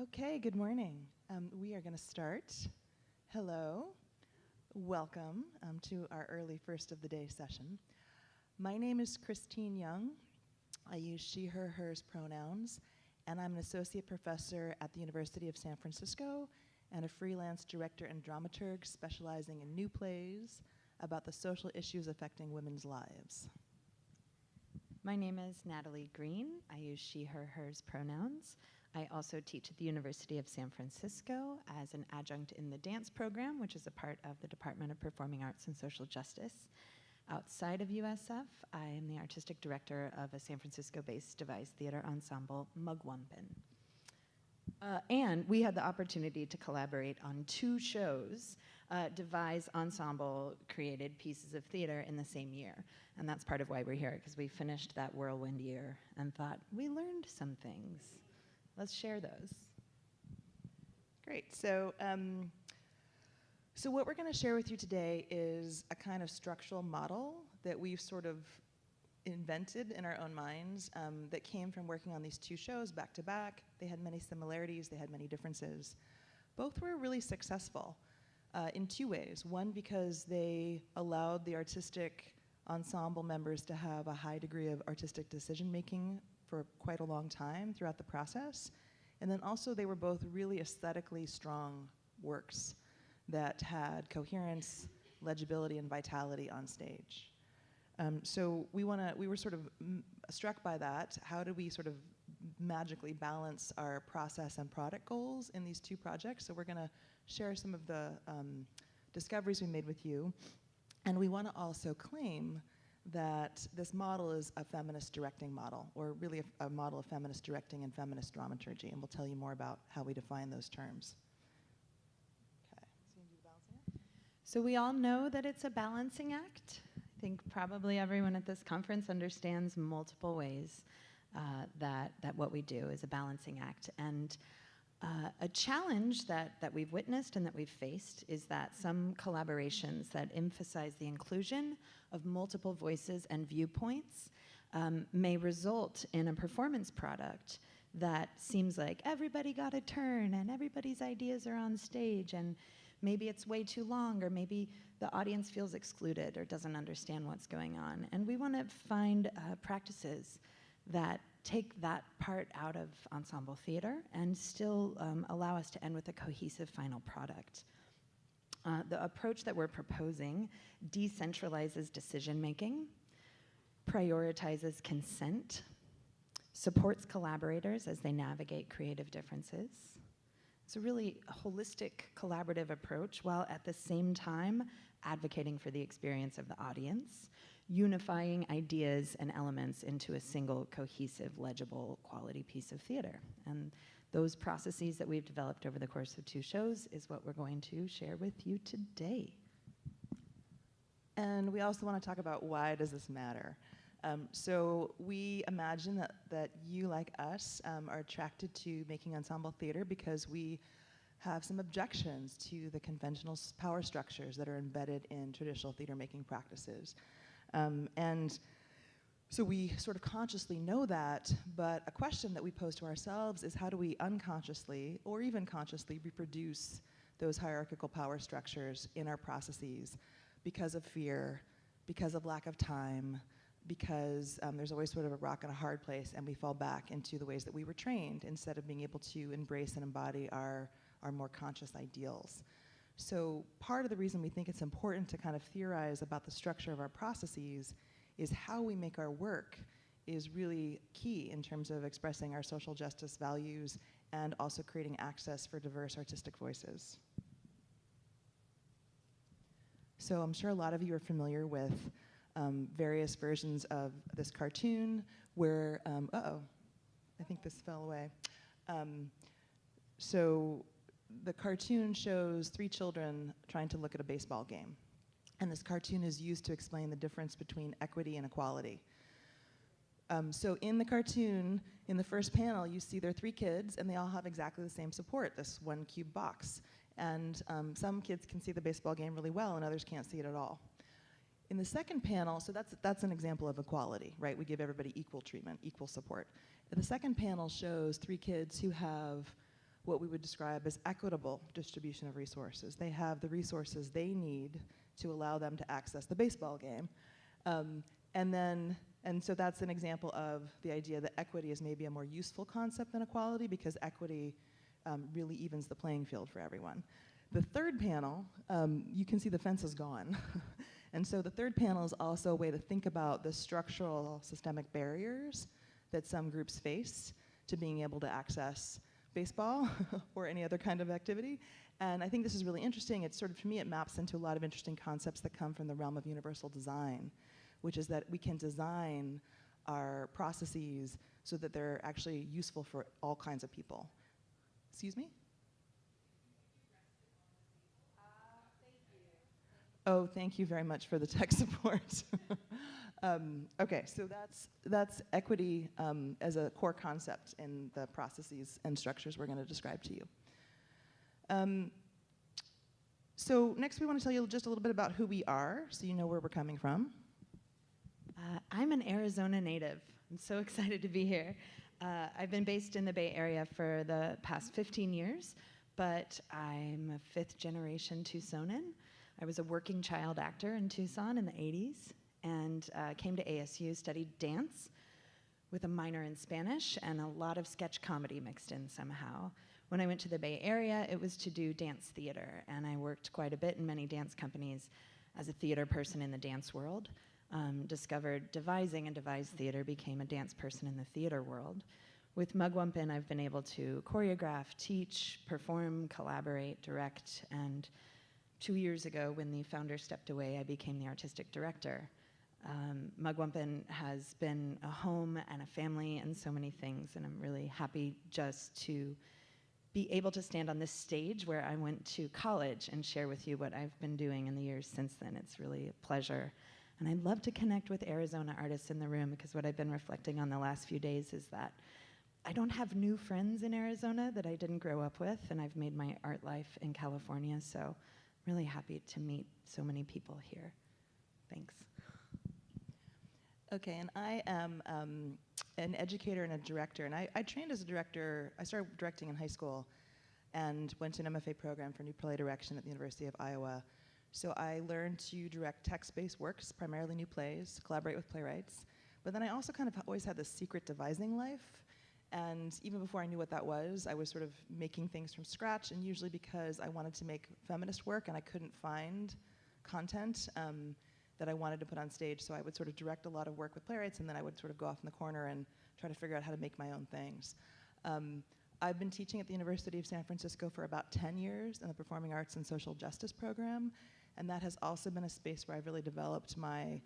Okay, good morning. Um, we are going to start. Hello, welcome um, to our early first of the day session. My name is Christine Young. I use she, her, hers pronouns, and I'm an associate professor at the University of San Francisco and a freelance director and dramaturg specializing in new plays about the social issues affecting women's lives. My name is Natalie Green. I use she, her, hers pronouns. I also teach at the University of San Francisco as an adjunct in the dance program, which is a part of the Department of Performing Arts and Social Justice. Outside of USF, I am the artistic director of a San Francisco-based devised theater ensemble, Mugwumpin. Uh, and we had the opportunity to collaborate on two shows, uh, devise ensemble created pieces of theater in the same year. And that's part of why we're here, because we finished that whirlwind year and thought, we learned some things. Let's share those. Great. So, um, so what we're going to share with you today is a kind of structural model that we've sort of invented in our own minds um, that came from working on these two shows back to back. They had many similarities, they had many differences. Both were really successful uh, in two ways. One, because they allowed the artistic ensemble members to have a high degree of artistic decision making for quite a long time throughout the process. And then also they were both really aesthetically strong works that had coherence, legibility, and vitality on stage. Um, so we want to, we were sort of struck by that. How do we sort of magically balance our process and product goals in these two projects? So we're going to share some of the um, discoveries we made with you. And we want to also claim that this model is a feminist directing model, or really a, a, model of feminist directing and feminist dramaturgy, and we'll tell you more about how we define those terms. So we all know that it's a balancing act. I think probably everyone at this conference understands multiple ways uh, that, that what we do is a balancing act. And uh, a challenge that, that we've witnessed and that we've faced is that some collaborations that emphasize the inclusion of multiple voices and viewpoints um, may result in a performance product that seems like everybody got a turn and everybody's ideas are on stage and maybe it's way too long or maybe the audience feels excluded or doesn't understand what's going on. And we want to find uh, practices that take that part out of ensemble theater and still um, allow us to end with a cohesive final product. Uh, the approach that we're proposing decentralizes decision making, prioritizes consent, supports collaborators as they navigate creative differences. It's a really holistic collaborative approach while at the same time advocating for the experience of the audience, unifying ideas and elements into a single cohesive, legible, quality piece of theater. And those processes that we've developed over the course of two shows is what we're going to share with you today. And we also want to talk about why does this matter? Um, so we imagine that, that you, like us, um, are attracted to making ensemble theater because we have some objections to the conventional power structures that are embedded in traditional theater making practices. Um, and so we sort of consciously know that, but a question that we pose to ourselves is how do we unconsciously or even consciously reproduce those hierarchical power structures in our processes because of fear, because of lack of time, because um, there's always sort of a rock and a hard place and we fall back into the ways that we were trained instead of being able to embrace and embody our, our more conscious ideals. So part of the reason we think it's important to kind of theorize about the structure of our processes is how we make our work is really key in terms of expressing our social justice values and also creating access for diverse artistic voices. So I'm sure a lot of you are familiar with um, various versions of this cartoon where, um, uh-oh, I think this fell away. Um, so the cartoon shows three children trying to look at a baseball game. And this cartoon is used to explain the difference between equity and equality. Um, so in the cartoon, in the first panel, you see there are three kids and they all have exactly the same support, this one cube box. And um, some kids can see the baseball game really well and others can't see it at all. In the second panel, so that's, that's an example of equality, right? We give everybody equal treatment, equal support. The second panel shows three kids who have what we would describe as equitable distribution of resources. They have the resources they need to allow them to access the baseball game. Um, and then, and so that's an example of the idea that equity is maybe a more useful concept than equality because equity um, really evens the playing field for everyone. The third panel, um, you can see the fence is gone. and so the third panel is also a way to think about the structural systemic barriers that some groups face to being able to access baseball or any other kind of activity. And I think this is really interesting. It's sort of, to me, it maps into a lot of interesting concepts that come from the realm of universal design, which is that we can design our processes so that they're actually useful for all kinds of people. Excuse me? Uh, oh, thank you very much for the tech support. um, okay, so that's, that's equity um, as a core concept in the processes and structures we're going to describe to you. Um, so next we want to tell you just a little bit about who we are, so you know where we're coming from. Uh, I'm an Arizona native. I'm so excited to be here. Uh, I've been based in the Bay Area for the past 15 years, but I'm a fifth generation Tucsonan. I was a working child actor in Tucson in the 80s and uh, came to ASU, studied dance with a minor in Spanish and a lot of sketch comedy mixed in somehow. When I went to the Bay Area, it was to do dance theater, and I worked quite a bit in many dance companies as a theater person in the dance world. Um, discovered devising and devised theater, became a dance person in the theater world. With Mugwumpin, I've been able to choreograph, teach, perform, collaborate, direct, and two years ago, when the founder stepped away, I became the artistic director. Um, Mugwumpin has been a home and a family and so many things, and I'm really happy just to be able to stand on this stage where I went to college and share with you what I've been doing in the years since then. It's really a pleasure. And I'd love to connect with Arizona artists in the room because what I've been reflecting on the last few days is that I don't have new friends in Arizona that I didn't grow up with, and I've made my art life in California, so I'm really happy to meet so many people here. Thanks. Okay, and I am um, an educator and a director, and I, I, trained as a director. I started directing in high school and went to an MFA program for new play direction at the University of Iowa. So I learned to direct text-based works, primarily new plays, collaborate with playwrights. But then I also kind of always had this secret devising life. And even before I knew what that was, I was sort of making things from scratch, and usually because I wanted to make feminist work and I couldn't find content um, that I wanted to put on stage. So I would sort of direct a lot of work with playwrights, and then I would sort of go off in the corner and try to figure out how to make my own things. Um, I've been teaching at the University of San Francisco for about 10 years in the Performing Arts and Social Justice program, and that has also been a space where I've really developed my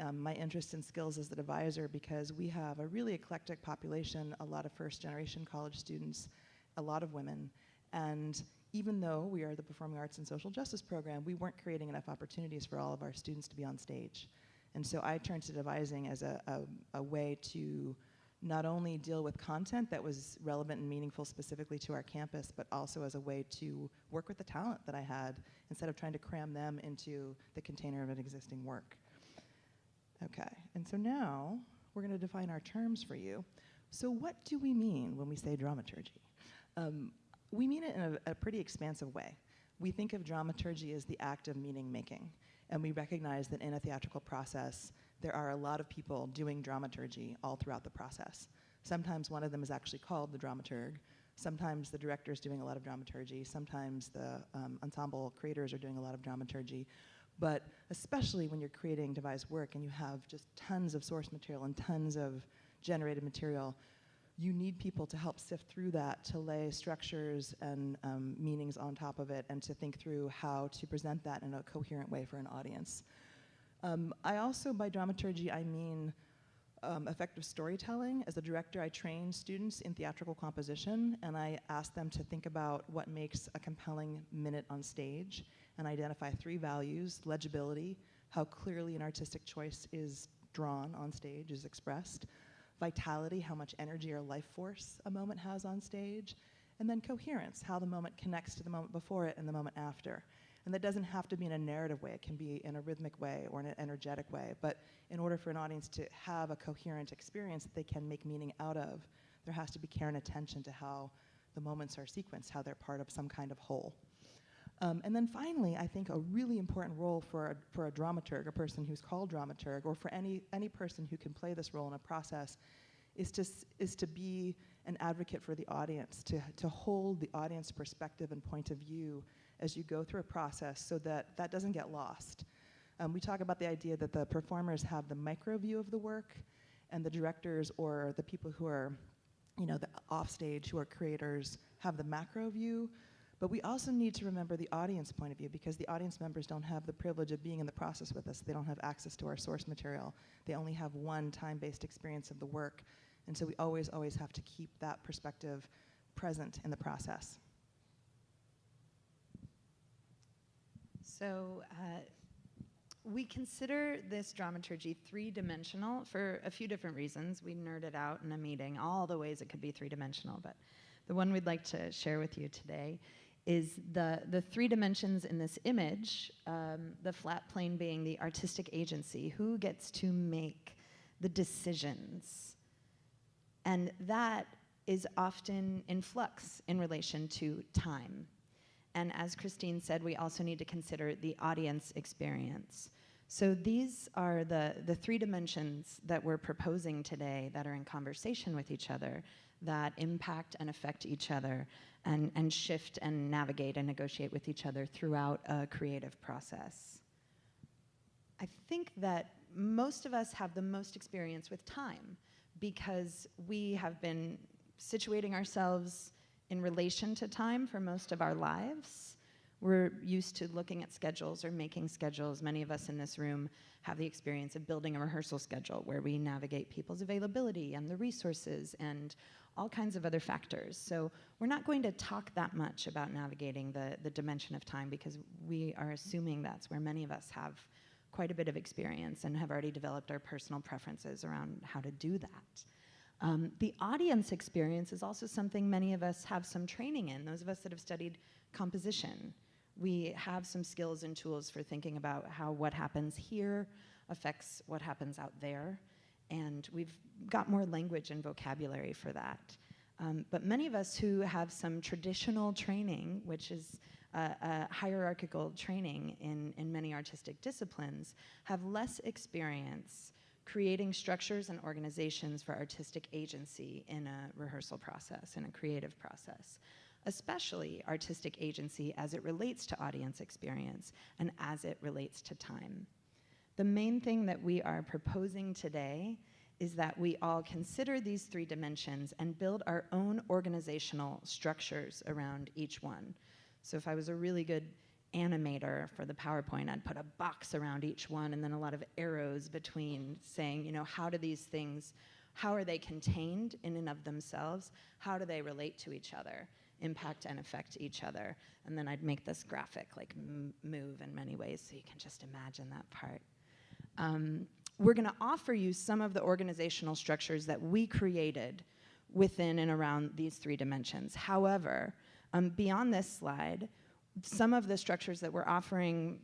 um, my interest and skills as an advisor because we have a really eclectic population, a lot of first generation college students, a lot of women. And even though we are the Performing Arts and Social Justice program, we weren't creating enough opportunities for all of our students to be on stage. And so I turned to devising as a, a, a way to not only deal with content that was relevant and meaningful specifically to our campus, but also as a way to work with the talent that I had instead of trying to cram them into the container of an existing work. Okay, and so now we're going to define our terms for you. So what do we mean when we say dramaturgy? Um, we mean it in a, a pretty expansive way. We think of dramaturgy as the act of meaning making, and we recognize that in a theatrical process, there are a lot of people doing dramaturgy all throughout the process. Sometimes one of them is actually called the dramaturg. Sometimes the director is doing a lot of dramaturgy. Sometimes the um, ensemble creators are doing a lot of dramaturgy. But especially when you're creating devised work and you have just tons of source material and tons of generated material, you need people to help sift through that, to lay structures and um, meanings on top of it, and to think through how to present that in a coherent way for an audience. Um, I also, by dramaturgy, I mean um, effective storytelling. As a director, I train students in theatrical composition, and I ask them to think about what makes a compelling minute on stage and identify three values, legibility, how clearly an artistic choice is drawn on stage, is expressed, vitality, how much energy or life force a moment has on stage, and then coherence, how the moment connects to the moment before it and the moment after. And that doesn't have to be in a narrative way, it can be in a rhythmic way or in an energetic way. But in order for an audience to have a coherent experience that they can make meaning out of, there has to be care and attention to how the moments are sequenced, how they're part of some kind of whole. Um, and then finally, I think a really important role for a, for a dramaturg, a person who's called dramaturg, or for any, any person who can play this role in a process, is to, is to be an advocate for the audience, to, to hold the audience perspective and point of view as you go through a process so that that doesn't get lost. Um, we talk about the idea that the performers have the micro view of the work, and the directors or the people who are, you know, the offstage, who are creators, have the macro view. But we also need to remember the audience point of view because the audience members don't have the privilege of being in the process with us. They don't have access to our source material. They only have one time-based experience of the work. And so we always, always have to keep that perspective present in the process. So uh, we consider this dramaturgy three-dimensional for a few different reasons. We nerded out in a meeting all the ways it could be three-dimensional, but the one we'd like to share with you today is the, the three dimensions in this image, um, the flat plane being the artistic agency, who gets to make the decisions. And that is often in flux in relation to time. And as Christine said, we also need to consider the audience experience. So these are the, the three dimensions that we're proposing today that are in conversation with each other, that impact and affect each other, and, and shift and navigate and negotiate with each other throughout a creative process. I think that most of us have the most experience with time because we have been situating ourselves in relation to time for most of our lives. We're used to looking at schedules or making schedules. Many of us in this room have the experience of building a rehearsal schedule where we navigate people's availability and the resources and all kinds of other factors. So we're not going to talk that much about navigating the, the dimension of time because we are assuming that's where many of us have quite a bit of experience and have already developed our personal preferences around how to do that. Um, the audience experience is also something many of us have some training in, those of us that have studied composition. We have some skills and tools for thinking about how what happens here affects what happens out there, and we've got more language and vocabulary for that. Um, but many of us who have some traditional training, which is uh, hierarchical training in, in many artistic disciplines, have less experience creating structures and organizations for artistic agency in a rehearsal process, in a creative process, especially artistic agency as it relates to audience experience and as it relates to time. The main thing that we are proposing today is that we all consider these three dimensions and build our own organizational structures around each one. So if I was a really good animator for the PowerPoint, I'd put a box around each one and then a lot of arrows between saying, you know, how do these things, how are they contained in and of themselves? How do they relate to each other, impact and affect each other? And then I'd make this graphic like move in many ways so you can just imagine that part. Um, we're going to offer you some of the organizational structures that we created within and around these three dimensions. However, um, beyond this slide, some of the structures that we're offering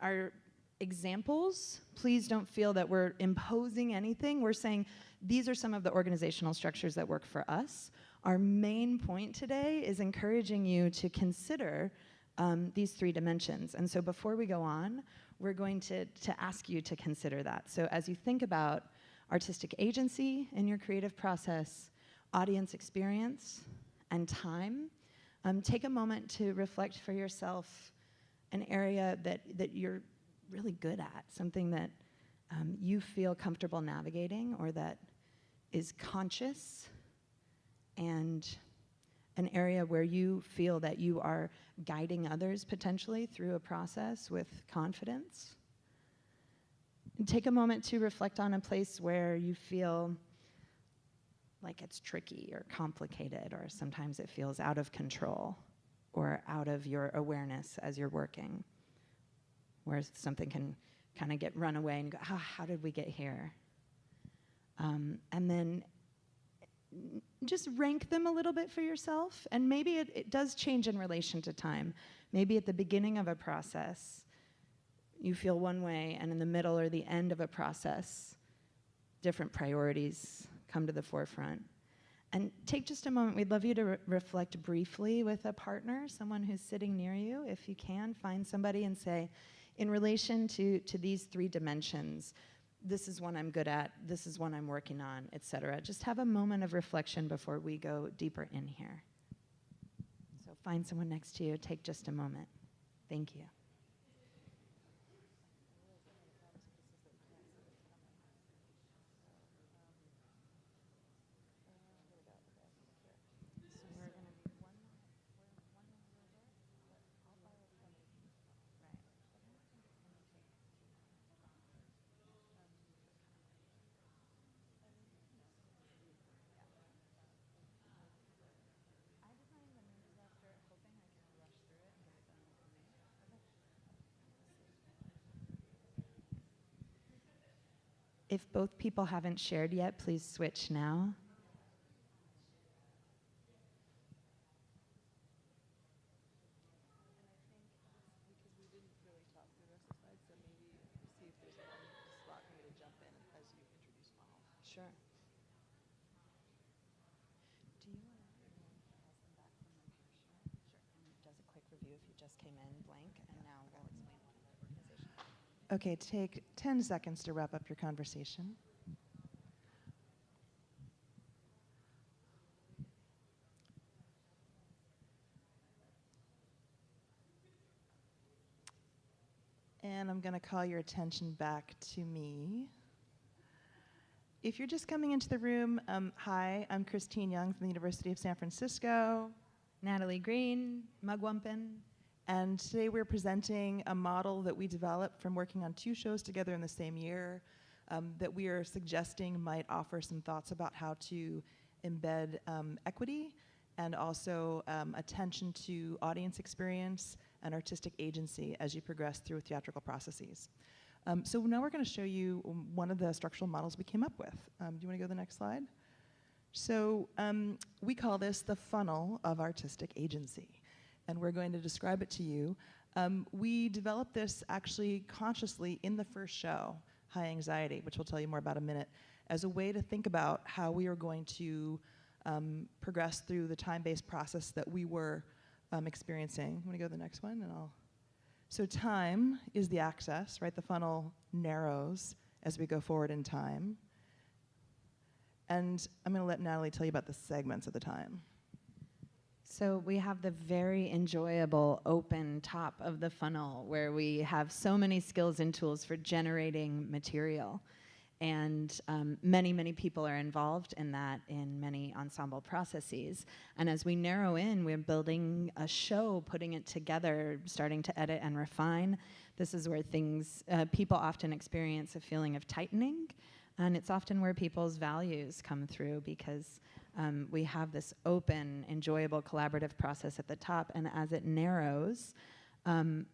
are examples. Please don't feel that we're imposing anything. We're saying these are some of the organizational structures that work for us. Our main point today is encouraging you to consider um, these three dimensions. And so before we go on, we're going to, to ask you to consider that. So as you think about artistic agency in your creative process, audience experience, and time, um, take a moment to reflect for yourself an area that, that you're really good at, something that um, you feel comfortable navigating or that is conscious and an area where you feel that you are guiding others potentially through a process with confidence. And take a moment to reflect on a place where you feel like it's tricky or complicated, or sometimes it feels out of control or out of your awareness as you're working, where something can kind of get run away and go, oh, how did we get here? Um, and then just rank them a little bit for yourself. And maybe it, it does change in relation to time. Maybe at the beginning of a process, you feel one way, and in the middle or the end of a process, different priorities come to the forefront. And take just a moment. We'd love you to re- reflect briefly with a partner, someone who's sitting near you. If you can, find somebody and say, in relation to, to these three dimensions, this is one I'm good at, this is one I'm working on, et cetera. Just have a moment of reflection before we go deeper in here. So find someone next to you, take just a moment. Thank you. If both people haven't shared yet, please switch now. Just came in blank, and now we'll explain. Okay, take 10 seconds to wrap up your conversation. And I'm going to call your attention back to me. If you're just coming into the room, um, hi, I'm Christine Young from the University of San Francisco. Natalie Green, Mugwumpin. And today we're presenting a model that we developed from working on two shows together in the same year um, that we are suggesting might offer some thoughts about how to embed um, equity and also um, attention to audience experience and artistic agency as you progress through theatrical processes. Um, so now we're going to show you one of the structural models we came up with. Um, do you want to go to the next slide? So um, we call this the funnel of artistic agency and we're going to describe it to you. Um, we developed this actually consciously in the first show, High Anxiety, which we'll tell you more about in a minute, as a way to think about how we are going to um, progress through the time-based process that we were um, experiencing. I'm gonna go to the next one and I'll, so time is the axis, right? The funnel narrows as we go forward in time. And I'm gonna let Natalie tell you about the segments of the time. So we have the very enjoyable open top of the funnel where we have so many skills and tools for generating material. And um, many, many people are involved in that in many ensemble processes. And as we narrow in, we're building a show, putting it together, starting to edit and refine. This is where things, uh, people often experience a feeling of tightening. And it's often where people's values come through because um, we have this open, enjoyable, collaborative process at the top, and as it narrows, um,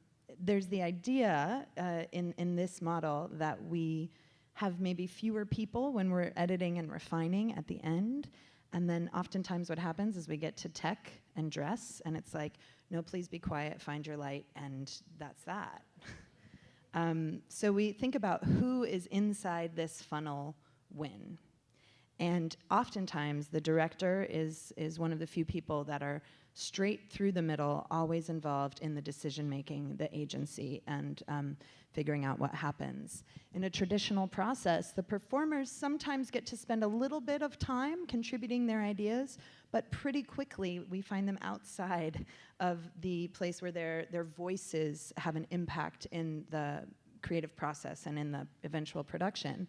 there's the idea uh, in, in this model that we have maybe fewer people when we're editing and refining at the end. And then oftentimes what happens is we get to tech and dress, and it's like, no, please be quiet, find your light, and that's that. um, so we think about who is inside this funnel when. And oftentimes, the director is, is one of the few people that are straight through the middle, always involved in the decision making, the agency, and um, figuring out what happens. In a traditional process, the performers sometimes get to spend a little bit of time contributing their ideas, but pretty quickly we find them outside of the place where their, their voices have an impact in the creative process and in the eventual production.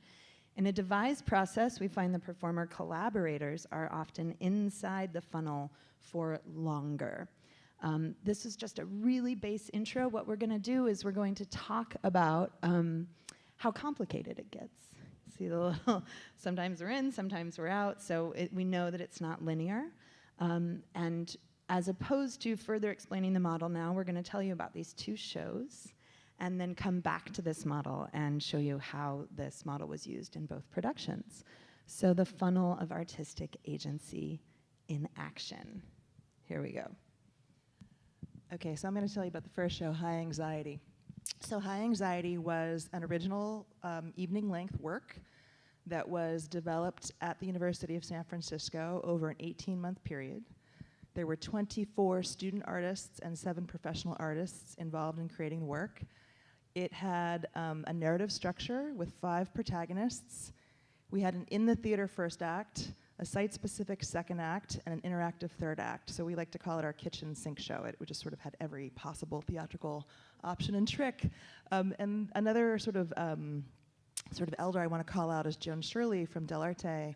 In a devised process, we find the performer collaborators are often inside the funnel for longer. Um, this is just a really base intro. What we're going to do is we're going to talk about um, how complicated it gets. See the little, sometimes we're in, sometimes we're out, so it, we know that it's not linear. Um, and as opposed to further explaining the model now, we're going to tell you about these two shows and then come back to this model and show you how this model was used in both productions. So the funnel of artistic agency in action. Here we go. Okay, so I'm going to tell you about the first show, High Anxiety. So High Anxiety was an original um, evening length work that was developed at the University of San Francisco over an 18 month period. There were 24 student artists and seven professional artists involved in creating the work. It had um, a narrative structure with five protagonists. We had an in the theater first act, a site specific second act, and an interactive third act. So we like to call it our kitchen sink show. It, just sort of had every possible theatrical option and trick. Um, and another sort of um, sort of elder I want to call out is Joan Schirle from Dell'Arte,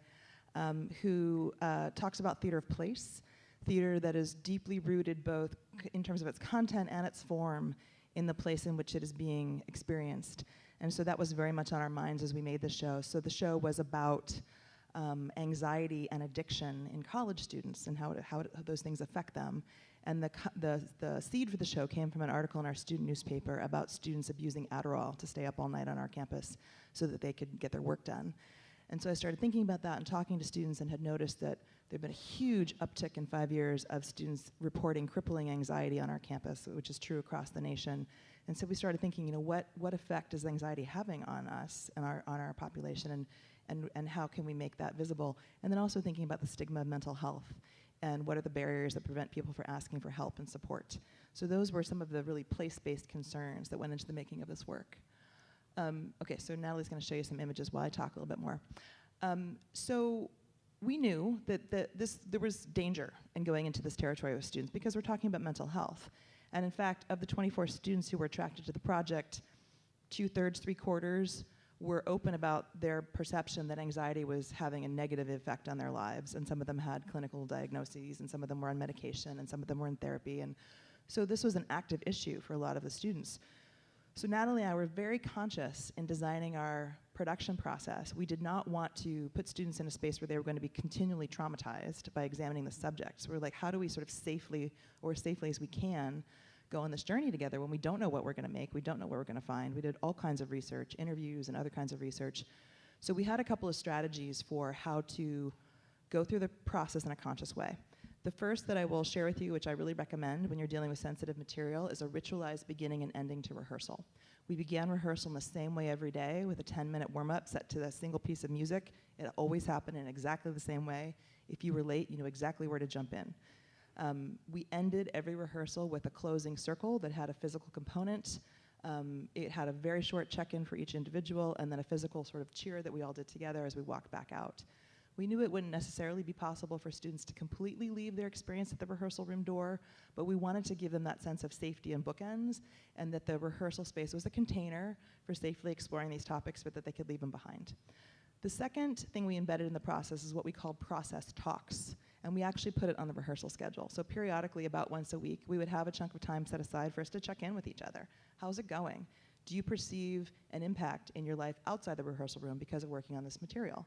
um, who uh, talks about theater of place, theater that is deeply rooted both in terms of its content and its form in the place in which it is being experienced. And so that was very much on our minds as we made the show. So the show was about um, anxiety and addiction in college students and how, it, how, it, how those things affect them. And the, the, the seed for the show came from an article in our student newspaper about students abusing Adderall to stay up all night on our campus so that they could get their work done. And so I started thinking about that and talking to students and had noticed that there had been a huge uptick in five years of students reporting crippling anxiety on our campus, which is true across the nation. And so we started thinking, you know, what, what effect is anxiety having on us and our, on our population and, and, and how can we make that visible? And then also thinking about the stigma of mental health and what are the barriers that prevent people from asking for help and support. So those were some of the really place-based concerns that went into the making of this work. Um, okay, so Natalie's going to show you some images while I talk a little bit more. Um, so we knew that, that this, there was danger in going into this territory with students because we're talking about mental health. And in fact, of the 24 students who were attracted to the project, two thirds, three quarters were open about their perception that anxiety was having a negative effect on their lives. And some of them had clinical diagnoses, and some of them were on medication, and some of them were in therapy. And so this was an active issue for a lot of the students. So Natalie and I were very conscious in designing our production process. We did not want to put students in a space where they were going to be continually traumatized by examining the subject. So we're like, how do we sort of safely, or as safely as we can, go on this journey together when we don't know what we're going to make, we don't know what we're going to find. We did all kinds of research, interviews and other kinds of research. So we had a couple of strategies for how to go through the process in a conscious way. The first that I will share with you, which I really recommend when you're dealing with sensitive material, is a ritualized beginning and ending to rehearsal. We began rehearsal in the same way every day with a 10 minute warm up set to a single piece of music. It always happened in exactly the same way. If you were late, you knew exactly where to jump in. Um, we ended every rehearsal with a closing circle that had a physical component. Um, it had a very short check in for each individual and then a physical sort of cheer that we all did together as we walked back out. We knew it wouldn't necessarily be possible for students to completely leave their experience at the rehearsal room door, but we wanted to give them that sense of safety and bookends, and that the rehearsal space was a container for safely exploring these topics, but that they could leave them behind. The second thing we embedded in the process is what we called process talks, and we actually put it on the rehearsal schedule. So periodically, about once a week, we would have a chunk of time set aside for us to check in with each other. How's it going? Do you perceive an impact in your life outside the rehearsal room because of working on this material?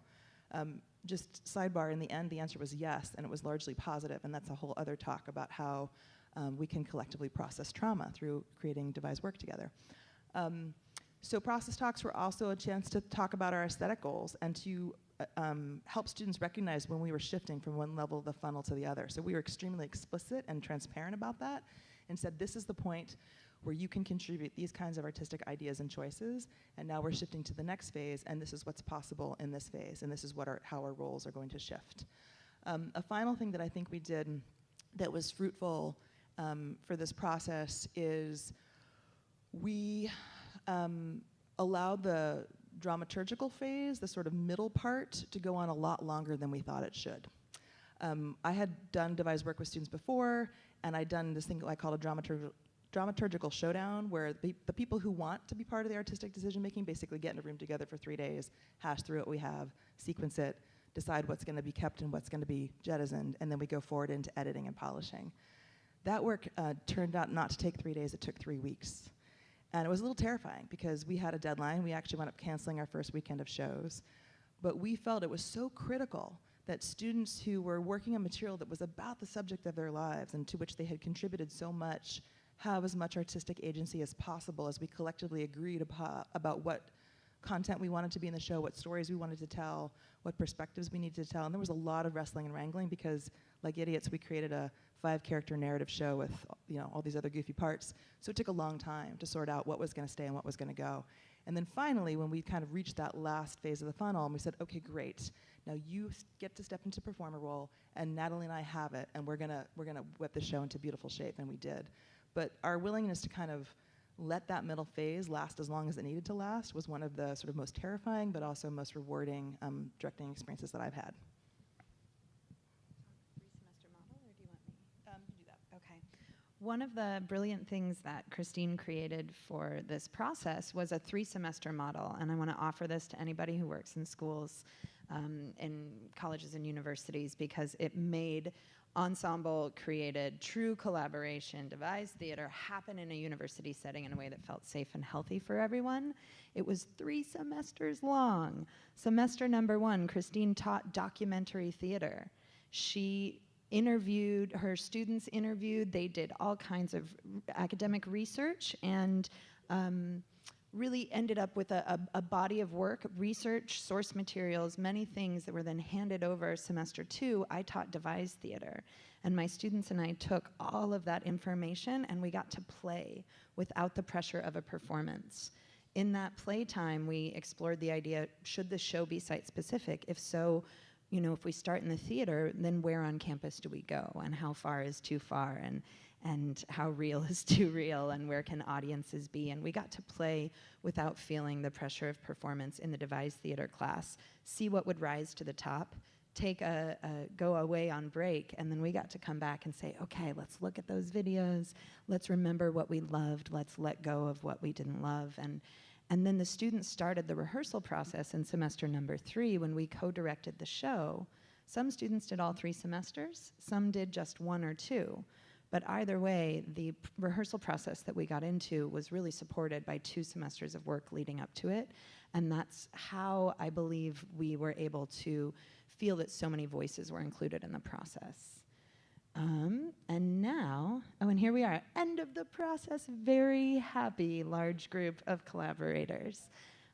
Um, just sidebar, in the end, the answer was yes, and it was largely positive, and that's a whole other talk about how um, we can collectively process trauma through creating devised work together. Um, so process talks were also a chance to talk about our aesthetic goals and to uh, um, help students recognize when we were shifting from one level of the funnel to the other. So we were extremely explicit and transparent about that and said this is the point where you can contribute these kinds of artistic ideas and choices. And now we're shifting to the next phase, and this is what's possible in this phase, and this is what our, how our roles are going to shift. Um, a final thing that I think we did that was fruitful um, for this process is we um, allowed the dramaturgical phase, the sort of middle part, to go on a lot longer than we thought it should. Um, I had done devised work with students before, and I'd done this thing I call a dramaturgical dramaturgical showdown where the, the, people who want to be part of the artistic decision making basically get in a room together for three days, hash through what we have, sequence it, decide what's going to be kept and what's going to be jettisoned, and then we go forward into editing and polishing. That work uh, turned out not to take three days, it took three weeks. And it was a little terrifying because we had a deadline. We actually wound up canceling our first weekend of shows. But we felt it was so critical that students who were working on material that was about the subject of their lives and to which they had contributed so much have as much artistic agency as possible as we collectively agreed about what content we wanted to be in the show, what stories we wanted to tell, what perspectives we needed to tell. And there was a lot of wrestling and wrangling because, like idiots, we created a five-character narrative show with you know all these other goofy parts. So it took a long time to sort out what was going to stay and what was going to go. And then finally, when we kind of reached that last phase of the funnel, and we said, okay, great. Now you get to step into performer role, and Natalie and I have it, and we're gonna we're gonna whip the show into beautiful shape, and we did. But our willingness to kind of let that middle phase last as long as it needed to last was one of the sort of most terrifying, but also most rewarding um, directing experiences that I've had. Um. One of the brilliant things that Christine created for this process was a three semester model. And I want to offer this to anybody who works in schools, um, in colleges and universities, because it made ensemble created true collaboration, devised theater happen in a university setting in a way that felt safe and healthy for everyone. It was three semesters long. Semester number one, Christine taught documentary theater. She interviewed, her students interviewed, they did all kinds of academic research and um, really ended up with a, a, a body of work, research, source materials, many things that were then handed over semester two. I taught devised theater. And my students and I took all of that information and we got to play without the pressure of a performance. In that playtime, we explored the idea should the show be site specific? If so, you know, if we start in the theater, then where on campus do we go, and how far is too far, and and how real is too real, and where can audiences be? And we got to play without feeling the pressure of performance in the devised theater class. See what would rise to the top. Take a, a go away on break, and then we got to come back and say, okay, let's look at those videos. Let's remember what we loved. Let's let go of what we didn't love, and and then the students started the rehearsal process in semester number three when we co directed the show. Some students did all three semesters, some did just one or two. But either way, the rehearsal process that we got into was really supported by two semesters of work leading up to it. And that's how I believe we were able to feel that so many voices were included in the process. Um, and now, oh, and here we are, end of the process, very happy large group of collaborators.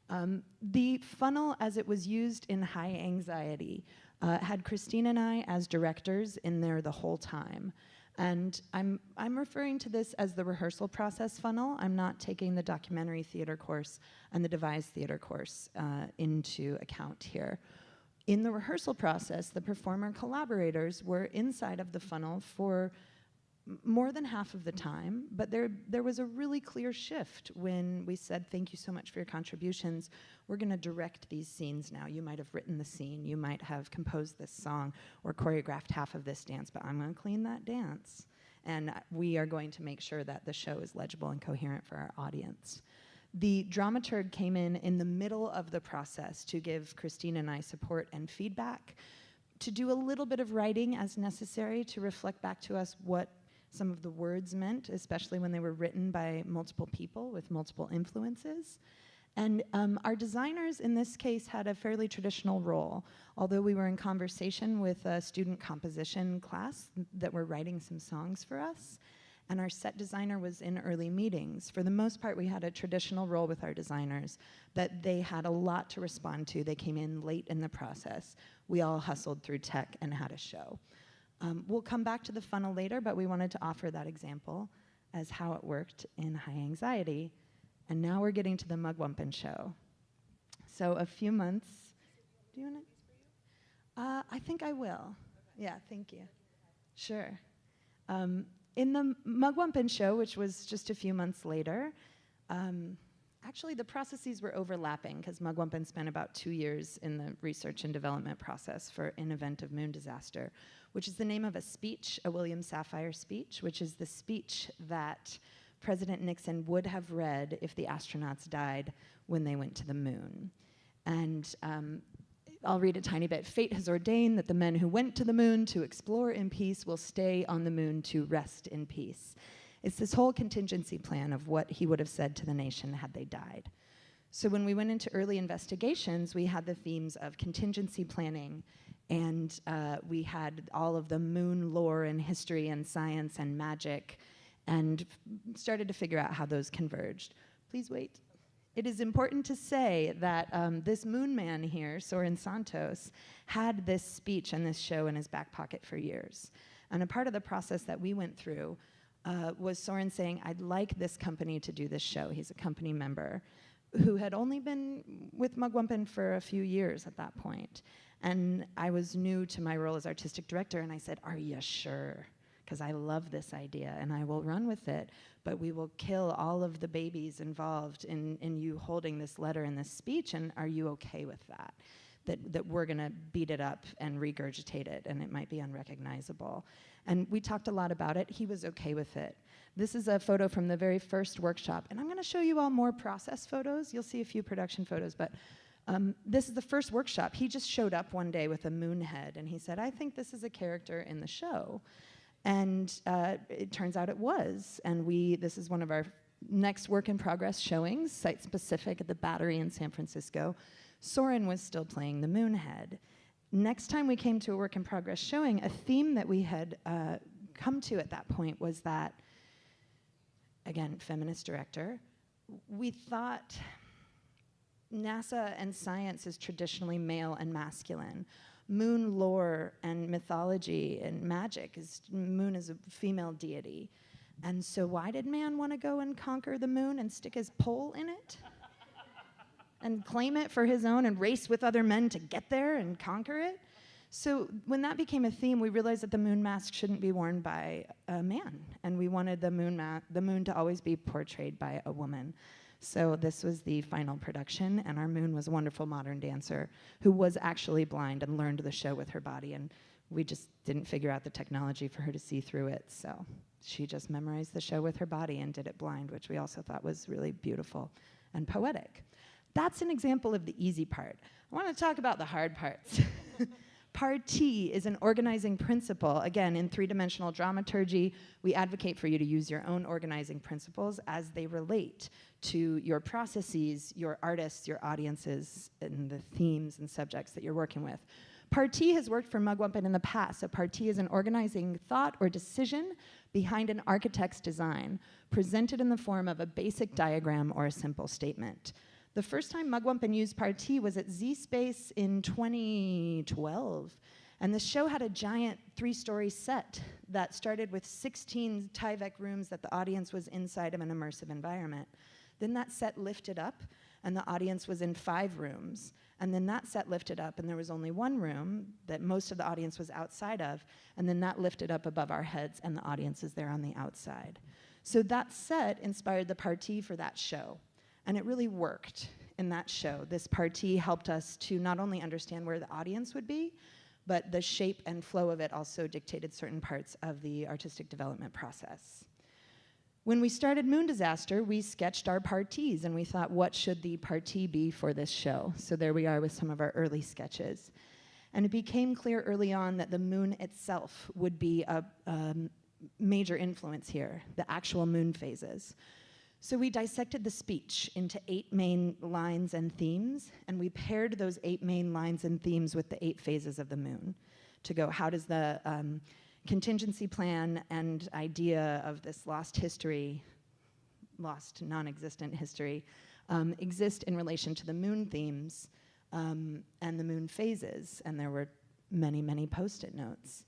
Um, the funnel, as it was used in high anxiety, uh, had Christine and I as directors in there the whole time. And I'm, I'm referring to this as the rehearsal process funnel. I'm not taking the documentary theater course and the devised theater course uh, into account here. In the rehearsal process, the performer collaborators were inside of the funnel for more than half of the time, but there, there was a really clear shift when we said, Thank you so much for your contributions. We're going to direct these scenes now. You might have written the scene, you might have composed this song or choreographed half of this dance, but I'm going to clean that dance. And we are going to make sure that the show is legible and coherent for our audience. The dramaturg came in in the middle of the process to give Christine and I support and feedback, to do a little bit of writing as necessary to reflect back to us what some of the words meant, especially when they were written by multiple people with multiple influences. And um, our designers in this case had a fairly traditional role, although we were in conversation with a student composition class that were writing some songs for us and our set designer was in early meetings. For the most part, we had a traditional role with our designers that they had a lot to respond to. They came in late in the process. We all hustled through tech and had a show. Um, we'll come back to the funnel later, but we wanted to offer that example as how it worked in high anxiety. And now we're getting to the Mugwumpin show. So a few months. Do you want to? Uh, I think I will. Yeah, thank you. Sure. Um, in the Mugwumpin show, which was just a few months later, um, actually the processes were overlapping because Mugwumpin spent about two years in the research and development process for an event of moon disaster, which is the name of a speech, a William Safire speech, which is the speech that President Nixon would have read if the astronauts died when they went to the moon. And um, I'll read a tiny bit. Fate has ordained that the men who went to the moon to explore in peace will stay on the moon to rest in peace. It's this whole contingency plan of what he would have said to the nation had they died. So when we went into early investigations, we had the themes of contingency planning, and uh, we had all of the moon lore and history and science and magic, and started to figure out how those converged. Please wait. It is important to say that um, this moon man here, Soren Santos, had this speech and this show in his back pocket for years. And a part of the process that we went through uh, was Soren saying, I'd like this company to do this show. He's a company member. who had only been with Mugwumpin for a few years at that point. And I was new to my role as artistic director, and I said, Are you sure? Because I love this idea and I will run with it, but we will kill all of the babies involved in, in you holding this letter and this speech, and are you okay with that? That, that we're to beat it up and regurgitate it, and it might be unrecognizable. And we talked a lot about it. He was okay with it. This is a photo from the very first workshop, and I'm to show you all more process photos. You'll see a few production photos, but um, this is the first workshop. He just showed up one day with a moon head, and he said, I think this is a character in the show. And uh, it turns out it was. And we, this is one of our next work in progress showings, site specific at the Battery in San Francisco. Soren was still playing the moon head. Next time we came to a work in progress showing, a theme that we had uh, come to at that point was that, again, feminist director, we thought NASA and science is traditionally male and masculine. Moon lore and mythology and magic is moon is a female deity. And so why did man want to go and conquer the moon and stick his pole in it? and claim it for his own and race with other men to get there and conquer it? So when that became a theme, we realized that the moon mask shouldn't be worn by a man, and we wanted the moon the moon to always be portrayed by a woman. So this was the final production, and our moon was a wonderful modern dancer who was actually blind and learned the show with her body, and we just didn't figure out the technology for her to see through it. So she just memorized the show with her body and did it blind, which we also thought was really beautiful and poetic. That's an example of the easy part. I want to talk about the hard parts. Parti is an organizing principle. Again, in three dimensional dramaturgy, we advocate for you to use your own organizing principles as they relate to your processes, your artists, your audiences, and the themes and subjects that you're working with. Parti has worked for Mugwumpin in the past. So Parti is an organizing thought or decision behind an architect's design, presented in the form of a basic diagram or a simple statement. The first time Mugwumpin used Parti was at Z Space in 2012. And the show had a giant three story set that started with 16 Tyvek rooms that the audience was inside of an immersive environment. Then that set lifted up, and the audience was in five rooms. And then that set lifted up, and there was only one room that most of the audience was outside of. And then that lifted up above our heads, and the audience is there on the outside. So that set inspired the Parti for that show. And it really worked in that show. This Parti helped us to not only understand where the audience would be, but the shape and flow of it also dictated certain parts of the artistic development process. When we started Moon Disaster, we sketched our partis and we thought, what should the parti be for this show? So there we are with some of our early sketches. And it became clear early on that the moon itself would be a, a major influence here, the actual moon phases. So we dissected the speech into eight main lines and themes, and we paired those eight main lines and themes with the eight phases of the moon to go, how does the um, contingency plan and idea of this lost history, lost non-existent history, um, exist in relation to the moon themes um, and the moon phases, and there were many, many post-it notes.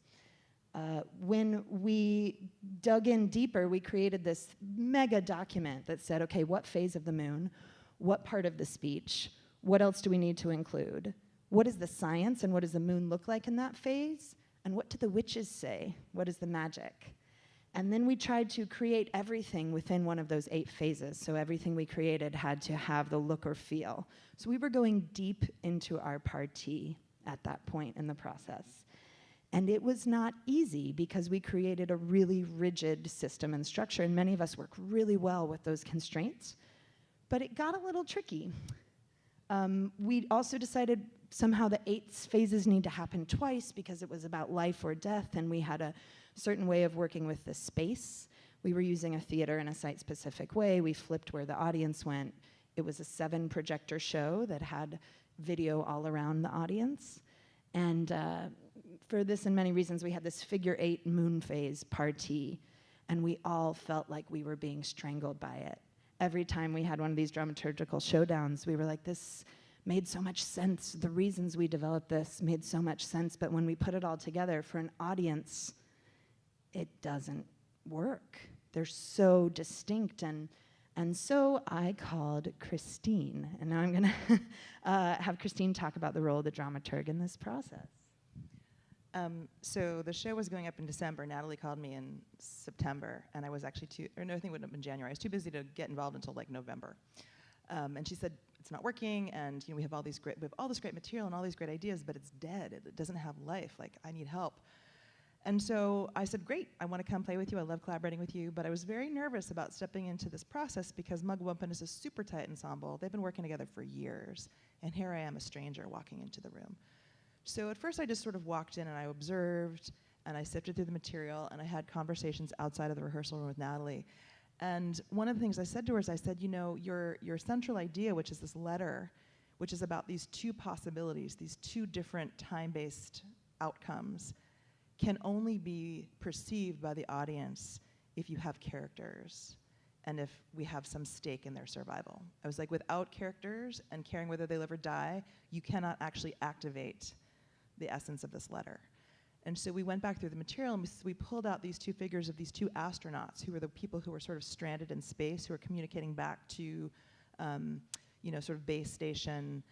Uh, when we dug in deeper, we created this mega document that said, okay, what phase of the moon, what part of the speech, what else do we need to include? What is the science and what does the moon look like in that phase? And what do the witches say? What is the magic? And then we tried to create everything within one of those eight phases. So everything we created had to have the look or feel. So we were going deep into our parti at that point in the process. And it was not easy because we created a really rigid system and structure, and many of us work really well with those constraints. But it got a little tricky. Um, we also decided somehow the eight phases need to happen twice because it was about life or death, and we had a certain way of working with the space. We were using a theater in a site-specific way. We flipped where the audience went. It was a seven projector show that had video all around the audience. And uh, for this and many reasons, we had this figure eight moon phase parti, and we all felt like we were being strangled by it. Every time we had one of these dramaturgical showdowns, we were like, this made so much sense. The reasons we developed this made so much sense, but when we put it all together for an audience, it doesn't work. They're so distinct and And so I called Christine, and now I'm going to uh, have Christine talk about the role of the dramaturg in this process. Um, so the show was going up in December. Natalie called me in September, and I was actually too, or no, I think it would have been January. I was too busy to get involved until like November. Um, and she said, it's not working, and you know, we have all these great, we have all this great material and all these great ideas, but it's dead. It, it doesn't have life. Like, I need help. And so I said, great, I want to come play with you. I love collaborating with you. But I was very nervous about stepping into this process because Mugwumpin is a super tight ensemble. They've been working together for years. And here I am, a stranger, walking into the room. So at first I just sort of walked in and I observed and I sifted through the material and I had conversations outside of the rehearsal room with Natalie. And one of the things I said to her is I said, you know, your, your central idea, which is this letter, which is about these two possibilities, these two different time-based outcomes, can only be perceived by the audience if you have characters and if we have some stake in their survival. I was like, without characters and caring whether they live or die, you cannot actually activate the essence of this letter. And so we went back through the material and we, we, pulled out these two figures of these two astronauts who were the people who were sort of stranded in space, who were communicating back to, um, you know, sort of base station.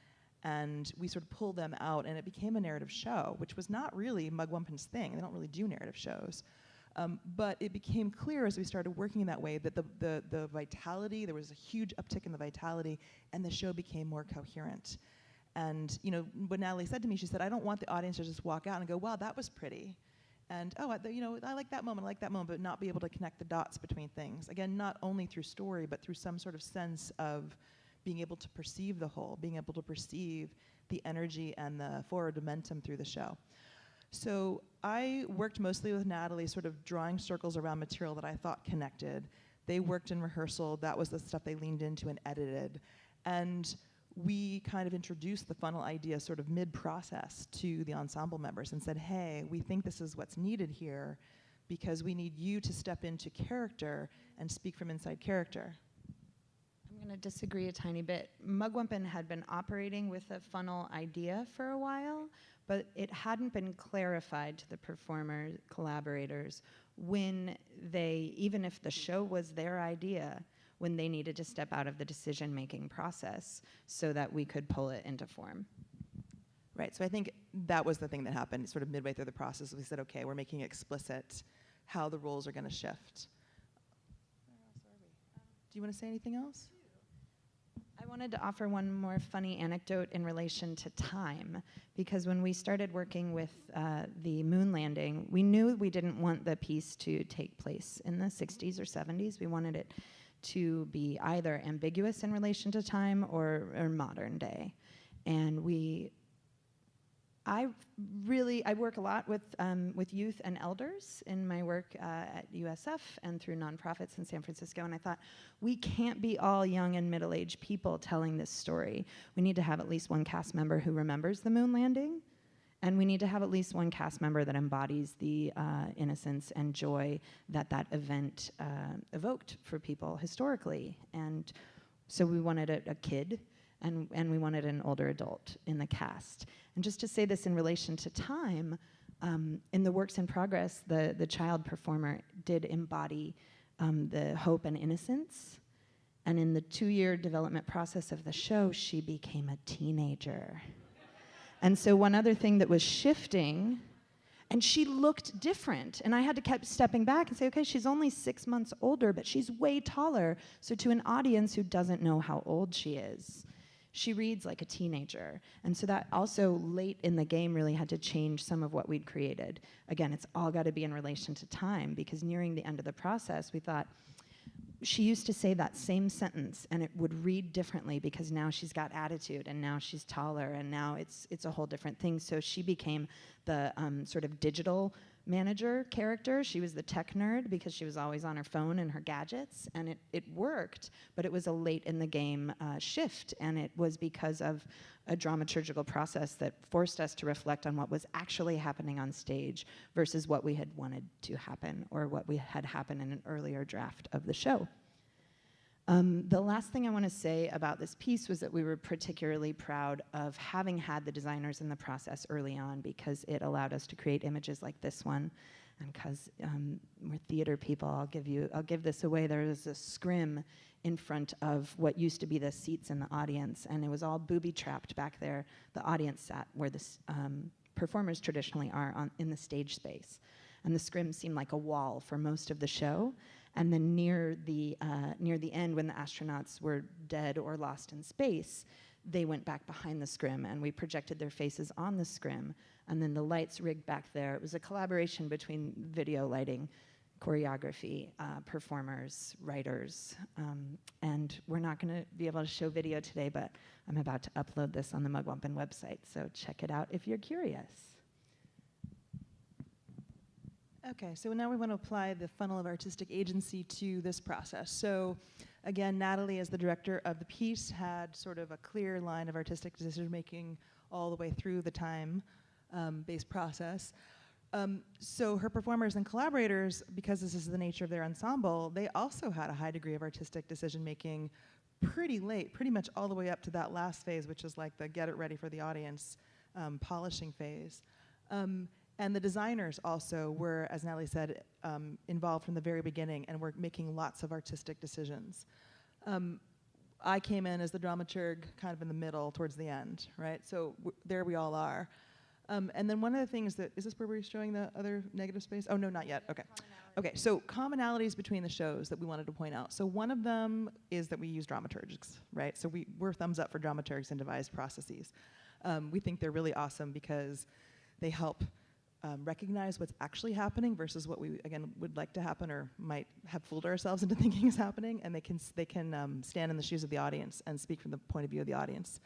And we sort of pulled them out and it became a narrative show, which was not really Mugwumpin's thing. They don't really do narrative shows. Um, but it became clear as we started working in that way that the, the, the vitality, there was a huge uptick in the vitality, and the show became more coherent. And you know, what Natalie said to me, she said, I don't want the audience to just walk out and go, wow, that was pretty. And oh, I, you know, I like that moment, I like that moment, but not be able to connect the dots between things. Again, not only through story, but through some sort of sense of being able to perceive the whole, being able to perceive the energy and the forward momentum through the show. So I worked mostly with Natalie, sort of drawing circles around material that I thought connected. They worked in rehearsal, that was the stuff they leaned into and edited. And we kind of introduced the funnel idea sort of mid-process to the ensemble members and said, hey, we think this is what's needed here because we need you to step into character and speak from inside character. I'm going to disagree a tiny bit. Mugwumpin had been operating with a funnel idea for a while, but it hadn't been clarified to the performer collaborators when they, even if the show was their idea, when they needed to step out of the decision-making process so that we could pull it into form. Right, so I think that was the thing that happened sort of midway through the process. We said, okay, we're making explicit how the roles are going to shift. Do you want to say anything else? I wanted to offer one more funny anecdote in relation to time, because when we started working with uh, the moon landing, we knew we didn't want the piece to take place in the 60s or 70s. We wanted it to be either ambiguous in relation to time or, or modern day. And we I really, I work a lot with, um, with youth and elders in my work uh, at USF and through nonprofits in San Francisco, and I thought, we can't be all young and middle-aged people telling this story. We need to have at least one cast member who remembers the moon landing, and we need to have at least one cast member that embodies the uh, innocence and joy that that event uh, evoked for people historically. And so we wanted a, a kid and, and we wanted an older adult in the cast. And just to say this in relation to time, um, in the works in progress, the, the child performer did embody um, the hope and innocence. And in the two-year development process of the show, she became a teenager. And so one other thing that was shifting, and she looked different. And I had to keep stepping back and say, okay, she's only six months older, but she's way taller. So to an audience who doesn't know how old she is, she reads like a teenager. And so that also late in the game really had to change some of what we'd created. Again, it's all got to be in relation to time because nearing the end of the process, we thought, she used to say that same sentence and it would read differently because now she's got attitude and now she's taller and now it's it's a whole different thing. So she became the um, sort of digital manager character. She was the tech nerd because she was always on her phone and her gadgets, and it, it worked, but it was a late in the game uh, shift, and it was because of a dramaturgical process that forced us to reflect on what was actually happening on stage versus what we had wanted to happen or what we had happen in an earlier draft of the show. Um, the last thing I want to say about this piece was that we were particularly proud of having had the designers in the process early on because it allowed us to create images like this one And because um, we're theater people, I'll give you, I'll give this away. There was a scrim in front of what used to be the seats in the audience, and it was all booby trapped back there. The audience sat where the um, performers traditionally are on, in the stage space. And the scrim seemed like a wall for most of the show. And then near the, uh, near the end, when the astronauts were dead or lost in space, they went back behind the scrim and we projected their faces on the scrim. And then the lights rigged back there. It was a collaboration between video lighting, choreography, uh, performers, writers. Um, and we're not going to be able to show video today, but I'm about to upload this on the Mugwumpin website. So check it out if you're curious. Okay, so now we want to apply the funnel of artistic agency to this process. So again, Natalie, as the director of the piece, had sort of a clear line of artistic decision making all the way through the time um, based process. Um, so her performers and collaborators, because this is the nature of their ensemble, they also had a high degree of artistic decision making pretty late, pretty much all the way up to that last phase, which is like the get it ready for the audience um, polishing phase. Um, and the designers also were, as Natalie said, um, involved from the very beginning and were making lots of artistic decisions. Um, I came in as the dramaturg kind of in the middle towards the end, right? So there we all are. Um, and then one of the things that, is this where we're showing the other negative space? Oh, no, not yet, okay. Okay, so commonalities between the shows that we wanted to point out. So one of them is that we use dramaturgs, right? So we, we're thumbs up for dramaturgs and devised processes. Um, we think they're really awesome because they help um, recognize what's actually happening versus what we again would like to happen or might have fooled ourselves into thinking is happening, and they can they can um, stand in the shoes of the audience and speak from the point of view of the audience.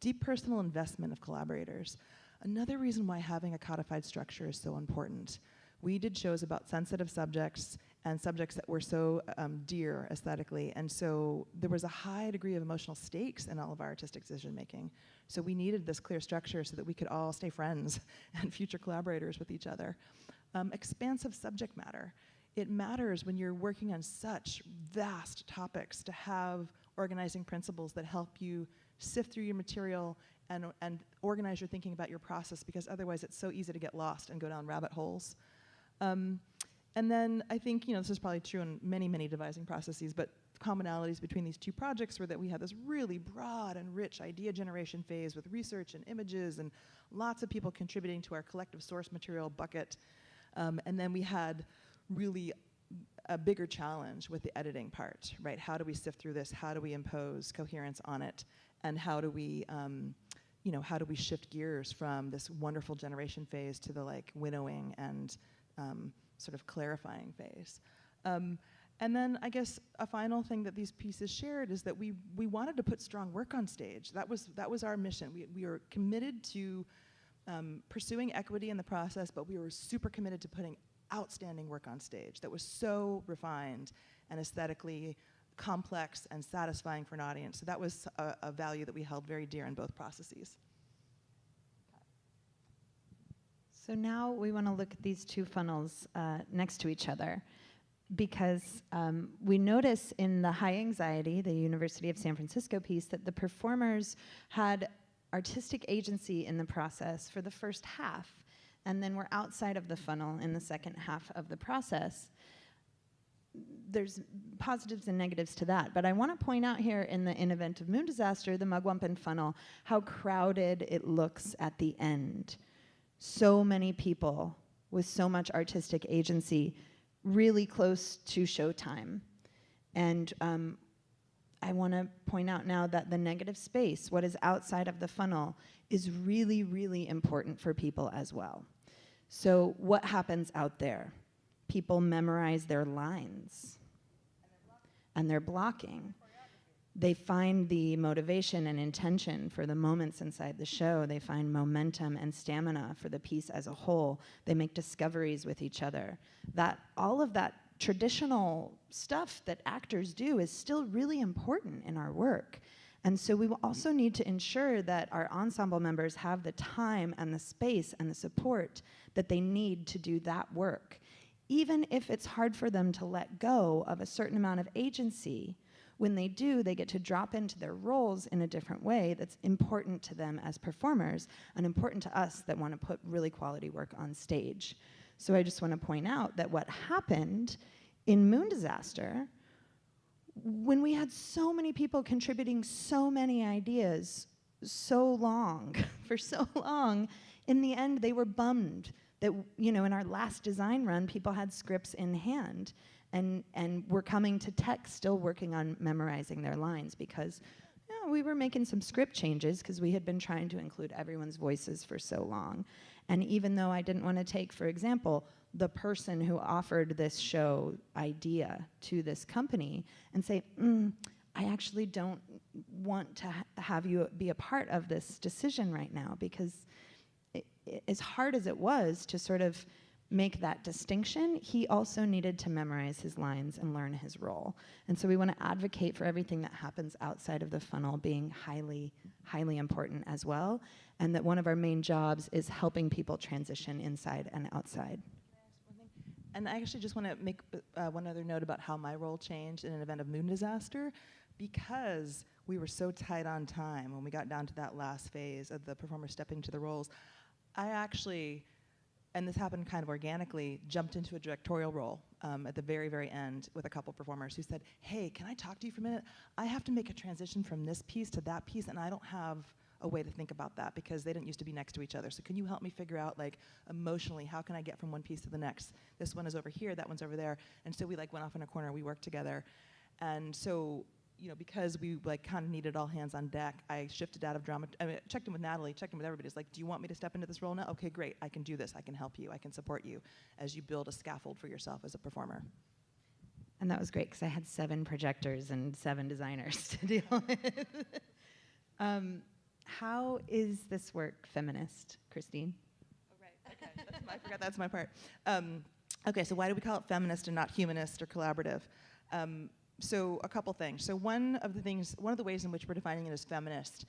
Deep personal investment of collaborators. Another reason why having a codified structure is so important. We did shows about sensitive subjects and subjects that were so um, dear aesthetically, and so there was a high degree of emotional stakes in all of our artistic decision making. So we needed this clear structure so that we could all stay friends and future collaborators with each other. Um, expansive subject matter. It matters when you're working on such vast topics to have organizing principles that help you sift through your material and, and organize your thinking about your process because otherwise it's so easy to get lost and go down rabbit holes. Um, and then I think, you know, this is probably true in many, many devising processes, but commonalities between these two projects were that we had this really broad and rich idea generation phase with research and images and lots of people contributing to our collective source material bucket. Um, and then we had really a bigger challenge with the editing part, right? How do we sift through this? How do we impose coherence on it? And how do we, um, you know, how do we shift gears from this wonderful generation phase to the like winnowing and um, sort of clarifying phase? Um, and then I guess a final thing that these pieces shared is that we we wanted to put strong work on stage. That was that was our mission. We we were committed to um, pursuing equity in the process, but we were super committed to putting outstanding work on stage that was so refined and aesthetically complex and satisfying for an audience. So that was a, a value that we held very dear in both processes. So now we want to look at these two funnels uh, next to each other because um, we notice in the high anxiety, the University of San Francisco piece, that the performers had artistic agency in the process for the first half, and then we're outside of the funnel in the second half of the process. There's positives and negatives to that, but I want to point out here in the in event of moon disaster, the Mugwumpin funnel, how crowded it looks at the end. So many people with so much artistic agency really close to showtime. And um, I want to point out now that the negative space, what is outside of the funnel, is really, really important for people as well. So, what happens out there? People memorize their lines and they're blocking. They find the motivation and intention for the moments inside the show. They find momentum and stamina for the piece as a whole. They make discoveries with each other. That all of that traditional stuff that actors do is still really important in our work. And so we will also need to ensure that our ensemble members have the time and the space and the support that they need to do that work. Even if it's hard for them to let go of a certain amount of agency, when they do, they get to drop into their roles in a different way that's important to them as performers and important to us that want to put really quality work on stage. So I just want to point out that what happened in Moon Disaster, when we had so many people contributing so many ideas so long, for so long, in the end they were bummed that, you know, in our last design run, people had scripts in hand and, and we're coming to tech still working on memorizing their lines because you know, we were making some script changes because we had been trying to include everyone's voices for so long. And even though I didn't want to take, for example, the person who offered this show idea to this company and say, mm, I actually don't want to ha have you be a part of this decision right now because it, it, as hard as it was to sort of make that distinction, he also needed to memorize his lines and learn his role. And so we want to advocate for everything that happens outside of the funnel being highly, highly important as well, and that one of our main jobs is helping people transition inside and outside. And I actually just want to make uh, one other note about how my role changed in an event of moon disaster because we were so tight on time when we got down to that last phase of the performer stepping to the roles. I actually and this happened kind of organically, jumped into a directorial role um, at the very, very end with a couple performers who said, hey, can I talk to you for a minute? I have to make a transition from this piece to that piece, and I don't have a way to think about that because they didn't used to be next to each other. So can you help me figure out, like, emotionally, how can I get from one piece to the next? This one is over here, that one's over there. And so we, like, went off in a corner, we worked together. And so you know, because we like kind of needed all hands on deck, I shifted out of drama. I mean, checked in with Natalie, checked in with everybody. It's like, do you want me to step into this role now? Okay, great. I can do this. I can help you. I can support you as you build a scaffold for yourself as a performer. And that was great because I had seven projectors and seven designers to deal with. um, how is this work feminist, Christine? Oh, right. Okay. That's my, I forgot that's my part. Um, okay, so why do we call it feminist and not humanist or collaborative? Um, so a couple things. So one of the things, one of the ways in which we're defining it as feminist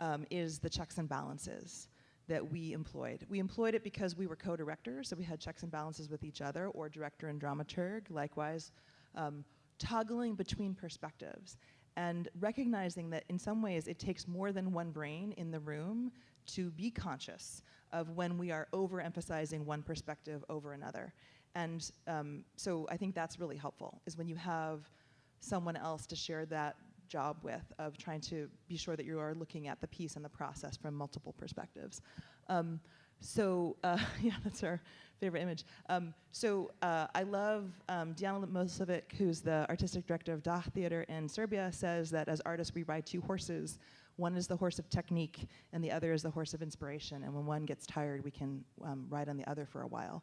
um, is the checks and balances that we employed. We employed it because we were co-directors, so we had checks and balances with each other, or director and dramaturg, likewise, um, toggling between perspectives and recognizing that in some ways it takes more than one brain in the room to be conscious of when we are overemphasizing one perspective over another. And um, so I think that's really helpful, is when you have someone else to share that job with of trying to be sure that you are looking at the piece and the process from multiple perspectives. Um, so uh, yeah, that's our favorite image. Um, so uh, I love um, Dijana Milošević, who's the artistic director of Dah Theater in Serbia, says that as artists we ride two horses. One is the horse of technique, and the other is the horse of inspiration. And when one gets tired, we can um, ride on the other for a while.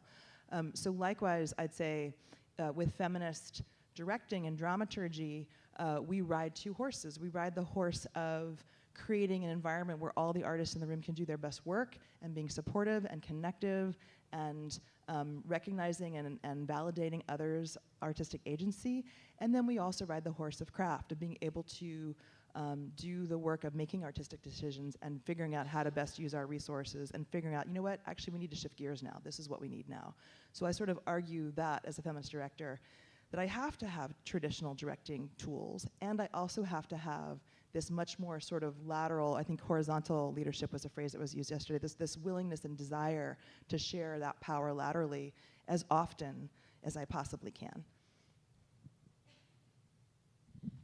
Um, so likewise, I'd say uh, with feminist directing and dramaturgy, uh, we ride two horses. We ride the horse of creating an environment where all the artists in the room can do their best work and being supportive and connective and um, recognizing and, and validating others' artistic agency. And then we also ride the horse of craft, of being able to um, do the work of making artistic decisions and figuring out how to best use our resources and figuring out, you know what, actually we need to shift gears now. This is what we need now. So I sort of argue that as a feminist director, that I have to have traditional directing tools, and I also have to have this much more sort of lateral, I think horizontal leadership was a phrase that was used yesterday, this, this willingness and desire to share that power laterally as often as I possibly can.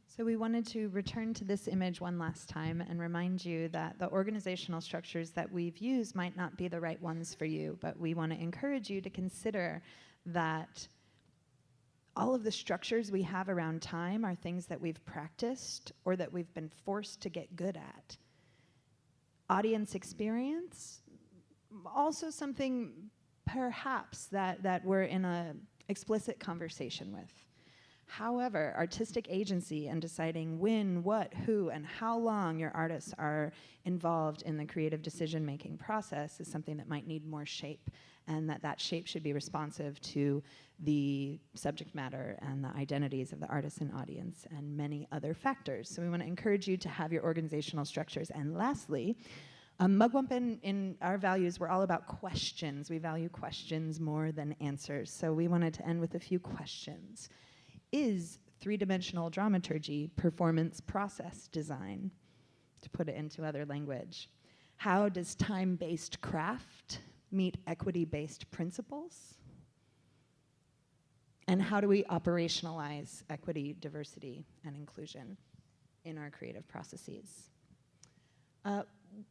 So we wanted to return to this image one last time and remind you that the organizational structures that we've used might not be the right ones for you, but we want to encourage you to consider that all of the structures we have around time are things that we've practiced or that we've been forced to get good at. Audience experience, also something perhaps that, that we're in a explicit conversation with. However, artistic agency and deciding when, what, who, and how long your artists are involved in the creative decision-making process is something that might need more shape and that that shape should be responsive to the subject matter and the identities of the artist and audience and many other factors. So we want to encourage you to have your organizational structures. And lastly, um, Mugwumpin our values, we're all about questions. We value questions more than answers. So we wanted to end with a few questions. Is three-dimensional dramaturgy performance process design? To put it into other language. How does time-based craft meet equity-based principles? And how do we operationalize equity, diversity, and inclusion in our creative processes? Uh,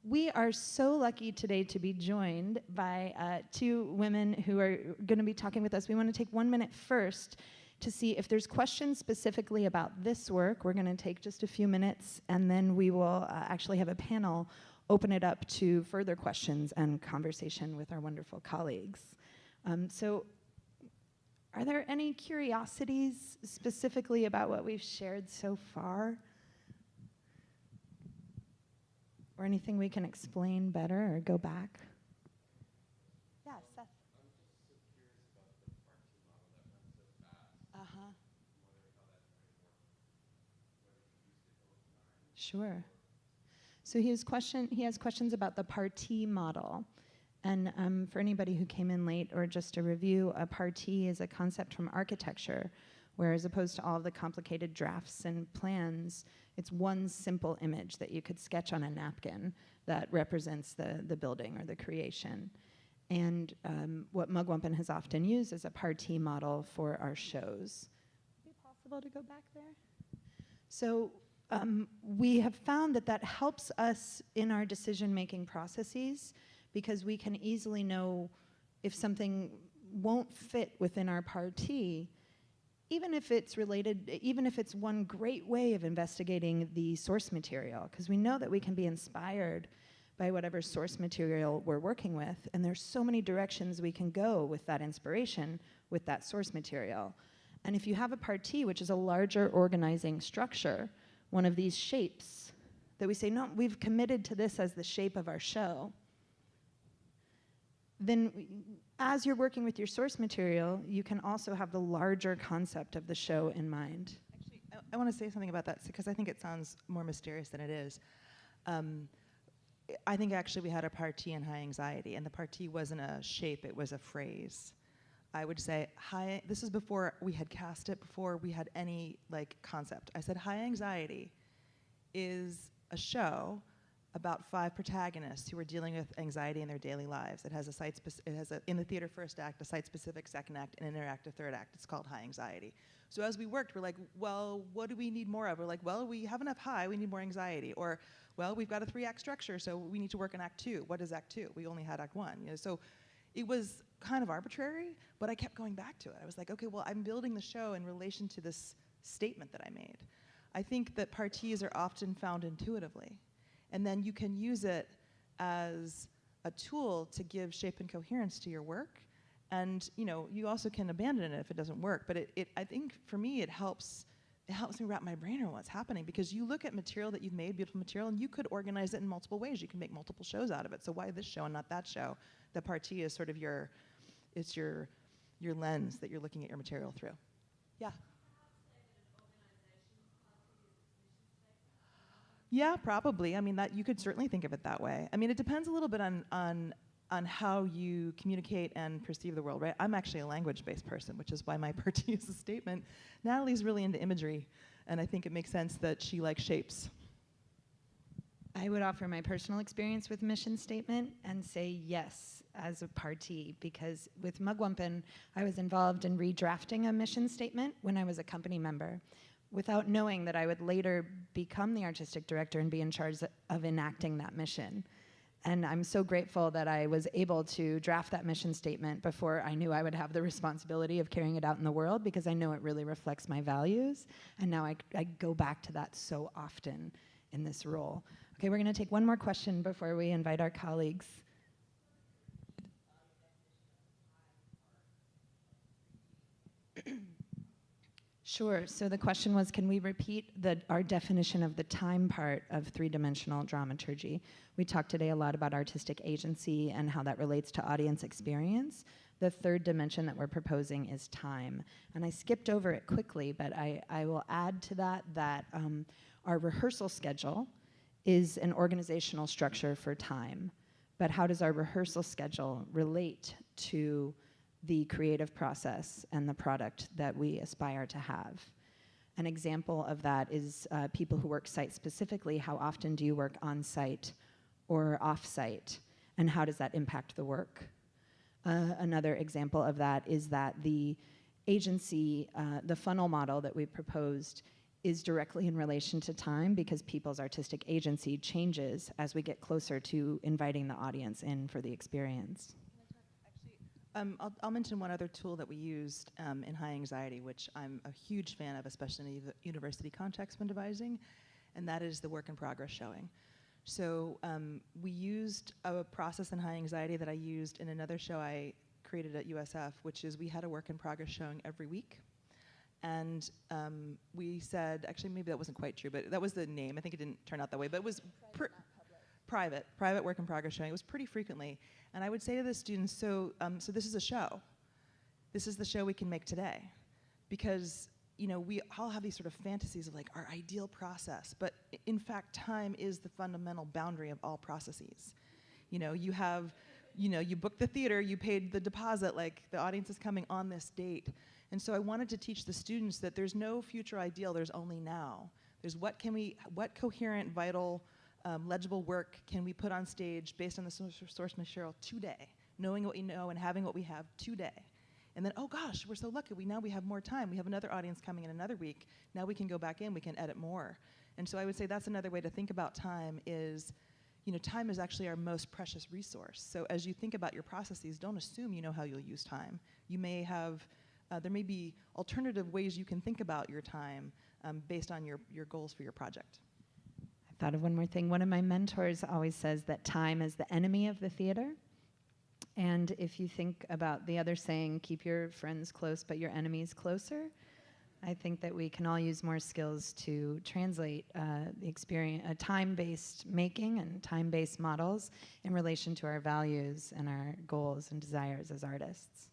we are so lucky today to be joined by uh, two women who are going to be talking with us. We want to take one minute first to see if there's questions specifically about this work. We're going to take just a few minutes, and then we will uh, actually have a panel open it up to further questions and conversation with our wonderful colleagues. Um, so are there any curiosities specifically about what we've shared so far? Or anything we can explain better or go back? Yeah, Seth. Uh-huh. Sure. So he has question. He has questions about the parti model, and um, for anybody who came in late or just a review, a parti is a concept from architecture, where as opposed to all the complicated drafts and plans, it's one simple image that you could sketch on a napkin that represents the the building or the creation. And um, what Mugwumpin has often used as a parti model for our shows. Is it possible to go back there? So um, we have found that that helps us in our decision-making processes because we can easily know if something won't fit within our parti, even if it's related, even if it's one great way of investigating the source material, because we know that we can be inspired by whatever source material we're working with, and there's so many directions we can go with that inspiration, with that source material. And if you have a parti, which is a larger organizing structure, one of these shapes that we say, no, we've committed to this as the shape of our show, then as you're working with your source material, you can also have the larger concept of the show in mind. Actually, I, I want to say something about that because I think it sounds more mysterious than it is. Um, I think actually we had a parti in high anxiety, and the parti wasn't a shape, it was a phrase. I would say high, this is before we had cast it, before we had any like concept. I said high anxiety is a show about five protagonists who are dealing with anxiety in their daily lives. It has a site, it has a, in the theater first act, a site-specific second act, and an interactive third act. It's called High Anxiety. So as we worked, we're like, well, what do we need more of? We're like, well, we have enough high, we need more anxiety. Or, well, we've got a three-act structure, so we need to work in act two. What is act two? We only had act one. You know, so it was kind of arbitrary, but I kept going back to it. I was like, okay, well, I'm building the show in relation to this statement that I made. I think that partis are often found intuitively, and then you can use it as a tool to give shape and coherence to your work. And you know, you also can abandon it if it doesn't work. But it, it I think for me, it helps. It helps me wrap my brain around what's happening because you look at material that you've made, beautiful material, and you could organize it in multiple ways. You can make multiple shows out of it. So why this show and not that show? The parti is sort of your it's your, your lens that you're looking at your material through. Yeah. Yeah, probably. I mean, that you could certainly think of it that way. I mean, it depends a little bit on on on how you communicate and perceive the world, right? I'm actually a language-based person, which is why my parti is a statement. Natalie's really into imagery, and I think it makes sense that she likes shapes. I would offer my personal experience with mission statement and say yes as a parti because with Mugwumpin, I was involved in redrafting a mission statement when I was a company member without knowing that I would later become the artistic director and be in charge of enacting that mission. And I'm so grateful that I was able to draft that mission statement before I knew I would have the responsibility of carrying it out in the world because I know it really reflects my values. And now I, I go back to that so often in this role. Okay, we're going to take one more question before we invite our colleagues. Sure. So the question was, can we repeat the, our definition of the time part of three-dimensional dramaturgy? We talked today a lot about artistic agency and how that relates to audience experience. The third dimension that we're proposing is time. And I skipped over it quickly, but I, I will add to that that um, our rehearsal schedule is an organizational structure for time. But how does our rehearsal schedule relate to the creative process and the product that we aspire to have? An example of that is uh, people who work site specifically, how often do you work on site or off site? And how does that impact the work? Uh, another example of that is that the agency, uh, the funnel model that we proposed is directly in relation to time because people's artistic agency changes as we get closer to inviting the audience in for the experience. Um, I'll, I'll mention one other tool that we used um, in high anxiety, which I'm a huge fan of, especially in the university context when devising, and that is the work in progress showing. So um, we used a process in high anxiety that I used in another show I created at USF, which is we had a work in progress showing every week. And um, we said, actually, maybe that wasn't quite true, but that was the name. I think it didn't turn out that way, but it was pr- private, private work in progress showing. It was pretty frequently. And I would say to the students, so, um, so this is a show. This is the show we can make today. Because, you know, we all have these sort of fantasies of like our ideal process, but in fact, time is the fundamental boundary of all processes. You know, you have, you know, you booked the theater, you paid the deposit, like the audience is coming on this date. And so I wanted to teach the students that there's no future ideal, there's only now. There's what can we, what coherent, vital, um, legible work can we put on stage based on the source, material today, knowing what we know and having what we have today. And then, oh gosh, we're so lucky. We now we have more time. We have another audience coming in another week. Now we can go back in. We can edit more. And so I would say that's another way to think about time. Is, you know, time is actually our most precious resource. So as you think about your processes, don't assume you know how you'll use time. You may have, uh, there may be alternative ways you can think about your time um, based on your your goals for your project. I thought of one more thing. One of my mentors always says that time is the enemy of the theater. And if you think about the other saying, keep your friends close but your enemies closer, I think that we can all use more skills to translate uh, the experience, uh, time-based making and time-based models in relation to our values and our goals and desires as artists.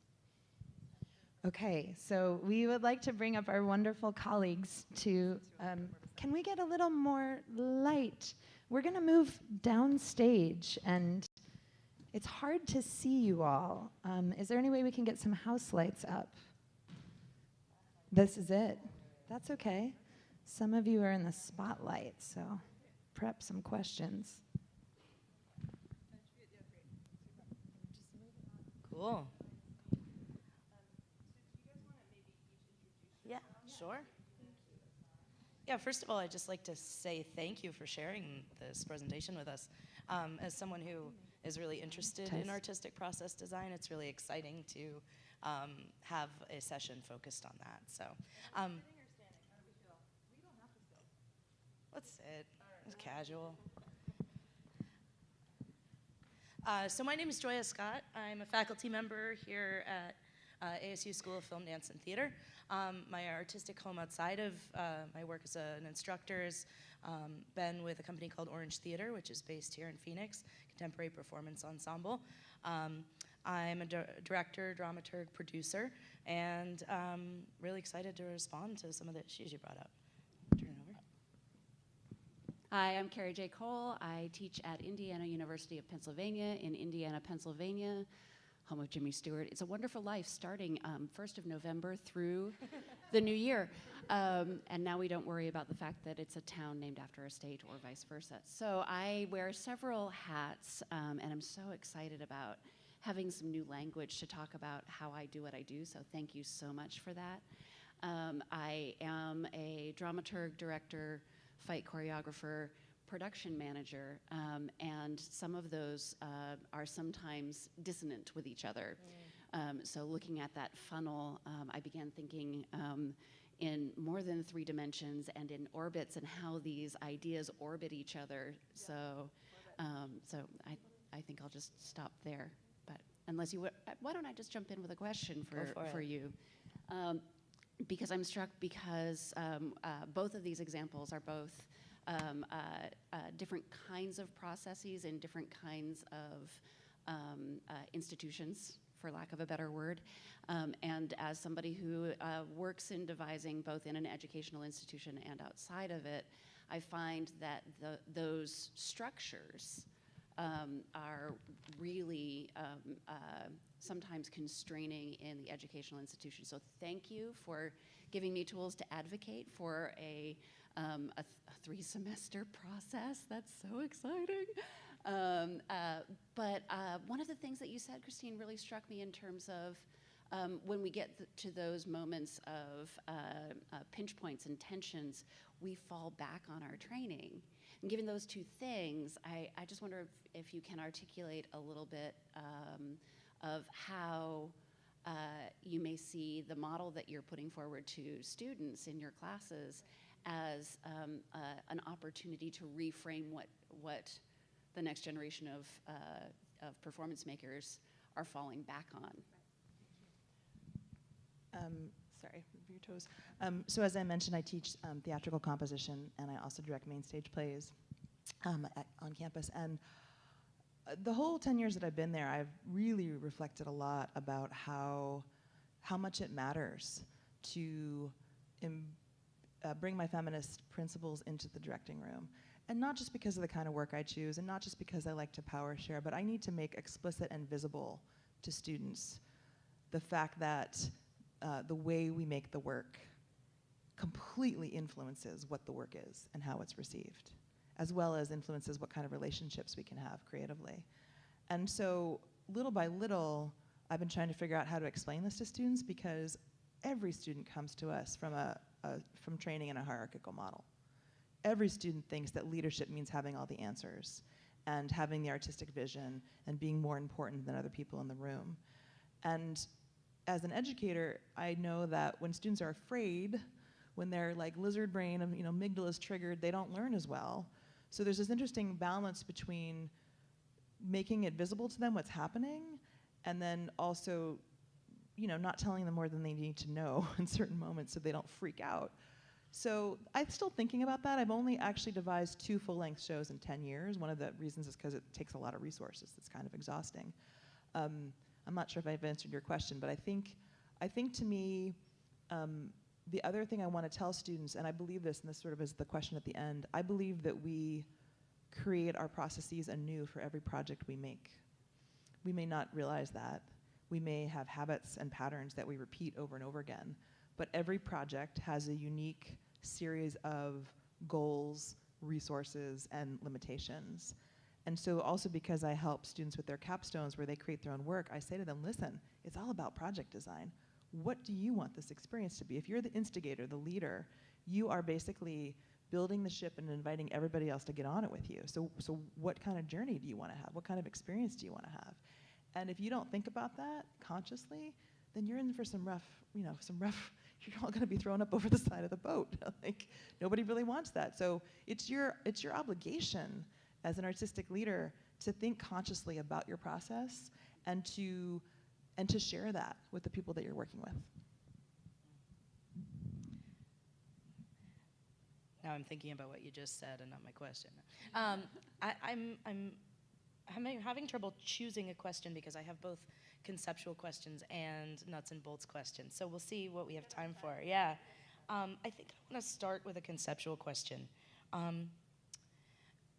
Okay, so we would like to bring up our wonderful colleagues to, um, can we get a little more light? We're gonna move downstage and it's hard to see you all. Um, is there any way we can get some house lights up? This is it. That's okay. Some of you are in the spotlight, so prep some questions. Cool. Yeah, sure. Yeah, first of all, I'd just like to say thank you for sharing this presentation with us. Um, as someone who is really interested in artistic process design, it's really exciting to um, have a session focused on that. So, um, let's sit. It's casual. Uh, so my name is Joya Scott. I'm a faculty member here at uh, ASU School of Film, Dance, and Theater. Um, my artistic home outside of uh, my work as a- an instructor has um, been with a company called Orange Theater, which is based here in Phoenix, contemporary performance ensemble. Um, I'm a dir- director, dramaturg, producer, and um, really excited to respond to some of the issues you brought up. Turn it over. Hi, I'm Carrie J. Cole. I teach at Indiana University of Pennsylvania in Indiana, Pennsylvania, home of Jimmy Stewart. It's a wonderful life starting um, 1st of November through the new year. Um, and now we don't worry about the fact that it's a town named after a state or vice versa. So I wear several hats, um, and I'm so excited about having some new language to talk about how I do what I do. So thank you so much for that. Um, I am a dramaturg, director, fight choreographer, production manager, um, and some of those uh, are sometimes dissonant with each other. Um, so looking at that funnel, um, I began thinking um, in more than three dimensions and in orbits and how these ideas orbit each other. So, um, so I, I think I'll just stop there. But unless you, why don't I just jump in with a question for, for for you? Um, because I'm struck because um, uh, both of these examples are both um, uh, uh, different kinds of processes and different kinds of um, uh, institutions, for lack of a better word. Um, and as somebody who uh, works in devising both in an educational institution and outside of it, I find that the, those structures um, are really um, uh, sometimes constraining in the educational institution. So thank you for giving me tools to advocate for a, um, a, th- a three semester process. That's so exciting. Um, uh, but uh, one of the things that you said, Christine, really struck me in terms of um, when we get th- to those moments of uh, uh, pinch points and tensions, we fall back on our training. And given those two things, I, I just wonder if, if you can articulate a little bit um, of how uh, you may see the model that you're putting forward to students in your classes as um, uh, an opportunity to reframe what, what the next generation of, uh, of performance makers are falling back on. Um, sorry, your toes. Um, so as I mentioned, I teach um, theatrical composition, and I also direct main stage plays um, at, on campus. And uh, the whole 10 years that I've been there, I've really reflected a lot about how, how much it matters to uh, bring my feminist principles into the directing room. And not just because of the kind of work I choose, and not just because I like to power share, but I need to make explicit and visible to students the fact that uh, the way we make the work completely influences what the work is and how it's received, as well as influences what kind of relationships we can have creatively. And so, little by little, I've been trying to figure out how to explain this to students because every student comes to us from, a, from training in a hierarchical model. Every student thinks that leadership means having all the answers and having the artistic vision and being more important than other people in the room. And as an educator, I know that when students are afraid, when their like lizard brain, of, you know, amygdala is triggered, they don't learn as well. So there's this interesting balance between making it visible to them what's happening, and then also, you know, not telling them more than they need to know in certain moments so they don't freak out. So I'm still thinking about that. I've only actually devised two full-length shows in 10 years. One of the reasons is because it takes a lot of resources. It's kind of exhausting. Um, I'm not sure if I've answered your question, but I think, I think to me, um, the other thing I want to tell students, and I believe this, and this sort of is the question at the end, I believe that we create our processes anew for every project we make. We may not realize that. We may have habits and patterns that we repeat over and over again, but every project has a unique series of goals, resources, and limitations. And so also because I help students with their capstones where they create their own work, I say to them, listen, it's all about project design. What do you want this experience to be? If you're the instigator, the leader, you are basically building the ship and inviting everybody else to get on it with you. So, so what kind of journey do you want to have? What kind of experience do you want to have? And if you don't think about that consciously, then you're in for some rough, you know, some rough, you're all going to be thrown up over the side of the boat. like nobody really wants that. So it's your, it's your obligation as an artistic leader to think consciously about your process and to and to share that with the people that you're working with. Now I'm thinking about what you just said and not my question. Um, I, I'm, I'm, I'm having trouble choosing a question because I have both conceptual questions and nuts and bolts questions. So we'll see what we have time for. Yeah. Um, I think I want to start with a conceptual question. Um,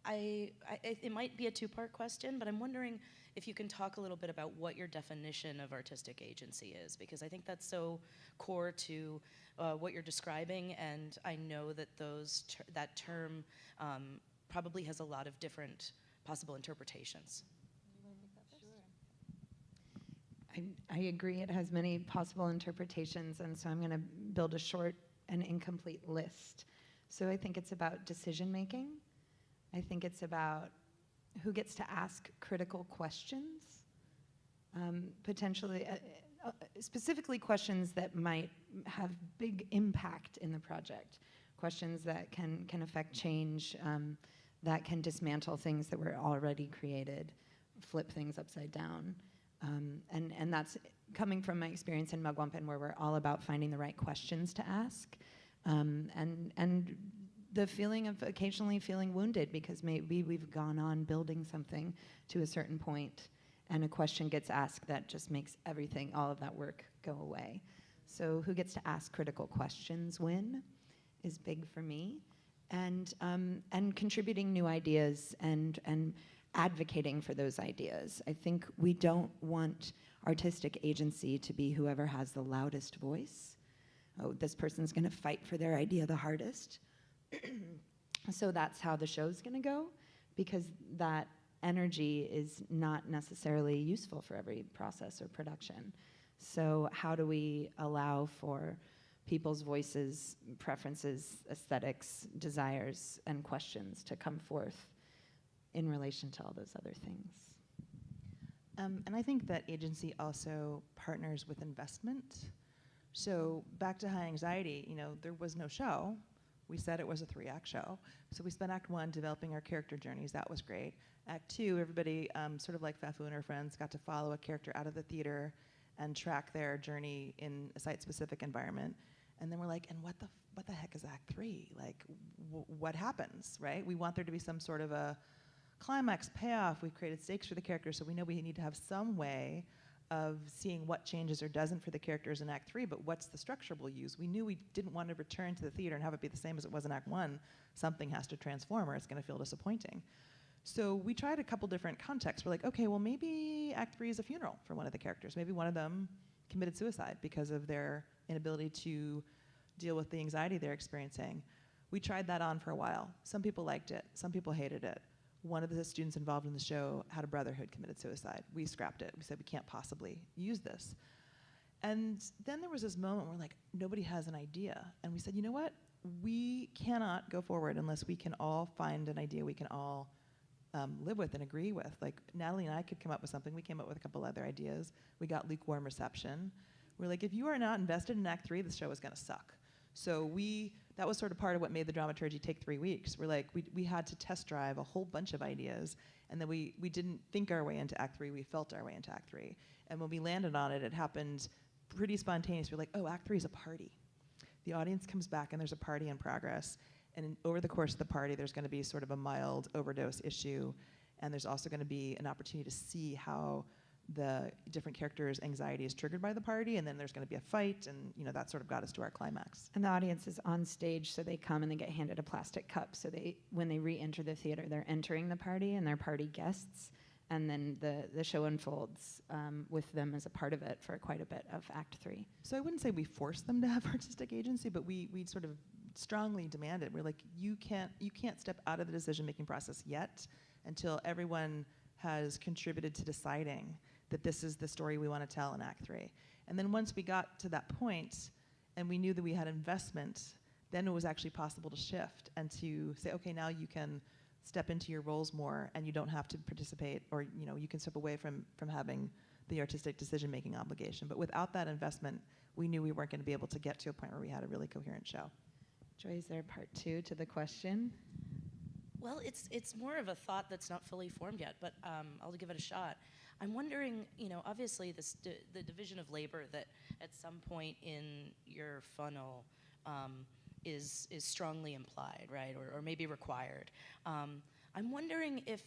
I, I, it might be a two-part question, but I'm wondering if you can talk a little bit about what your definition of artistic agency is, because I think that's so core to uh, what you're describing, and I know that those ter that term um, probably has a lot of different possible interpretations. I, I agree, it has many possible interpretations, and so I'm going to build a short and incomplete list. So I think it's about decision making. I think it's about who gets to ask critical questions, um, potentially, uh, uh, specifically questions that might have big impact in the project, questions that can, can affect change, um, that can dismantle things that were already created, flip things upside down. Um, and, and that's coming from my experience in Mugwumpin, where we're all about finding the right questions to ask. Um, and, and the feeling of occasionally feeling wounded because maybe we've gone on building something to a certain point and a question gets asked that just makes everything, all of that work go away. So who gets to ask critical questions when is big for me. And, um, and contributing new ideas and, and advocating for those ideas. I think we don't want artistic agency to be whoever has the loudest voice. Oh, this person's gonna fight for their idea the hardest. so that's how the show's going to go because that energy is not necessarily useful for every process or production. So, how do we allow for people's voices, preferences, aesthetics, desires, and questions to come forth in relation to all those other things? Um, and I think that agency also partners with investment. So back to high anxiety, you know, there was no show. We said it was a three-act show. So we spent Act One developing our character journeys. That was great. Act Two, everybody, um, sort of like Fafu and her friends, got to follow a character out of the theater and track their journey in a site-specific environment. And then we're like, and what the what the heck is Act Three? Like, what happens, right? We want there to be some sort of a climax payoff. We've created stakes for the characters, so we know we need to have some way of seeing what changes or doesn't for the characters in Act Three. But what's the structure we'll use? We knew we didn't want to return to the theater and have it be the same as it was in Act One. Something has to transform, or it's going to feel disappointing. So we tried a couple different contexts. We're like, okay, well maybe Act Three is a funeral for one of the characters. Maybe one of them committed suicide because of their inability to deal with the anxiety they're experiencing. We tried that on for a while. Some people liked it, some people hated it. One of the students involved in the show had a brother who had committed suicide. We scrapped it. We said we can't possibly use this. And then there was this moment where like nobody has an idea. And we said, you know what? We cannot go forward unless we can all find an idea we can all um, live with and agree with. Like Natalie and I could come up with something. We came up with a couple other ideas. We got lukewarm reception. We're like, if you are not invested in Act Three, the show is going to suck. So we that was sort of part of what made the dramaturgy take three weeks. We're like, we, we had to test drive a whole bunch of ideas, and then we, we didn't think our way into Act Three, we felt our way into Act Three. And when we landed on it, it happened pretty spontaneous. We're like, oh, Act Three is a party. The audience comes back, and there's a party in progress. And over the course of the party, there's going to be sort of a mild overdose issue, and there's also going to be an opportunity to see how the different characters' anxiety is triggered by the party, and then there's going to be a fight, and you know that sort of got us to our climax. And the audience is on stage, so they come and they get handed a plastic cup. So they, when they re-enter the theater, they're entering the party and they're party guests, and then the the show unfolds um, with them as a part of it for quite a bit of Act Three. So I wouldn't say we forced them to have artistic agency, but we we sort of strongly demand It we're like, you can't you can't step out of the decision making process yet until everyone has contributed to deciding that this is the story we want to tell in Act Three. And then once we got to that point, and we knew that we had investment, then it was actually possible to shift and to say, okay, now you can step into your roles more, and you don't have to participate, or you know, you can step away from from having the artistic decision making obligation. But without that investment, we knew we weren't going to be able to get to a point where we had a really coherent show. Joy, is there part two to the question? Well, it's it's more of a thought that's not fully formed yet, but um, I'll give it a shot. I'm wondering, you know, obviously this the division of labor that at some point in your funnel um, is is strongly implied, right, or, or maybe required. Um, I'm wondering if,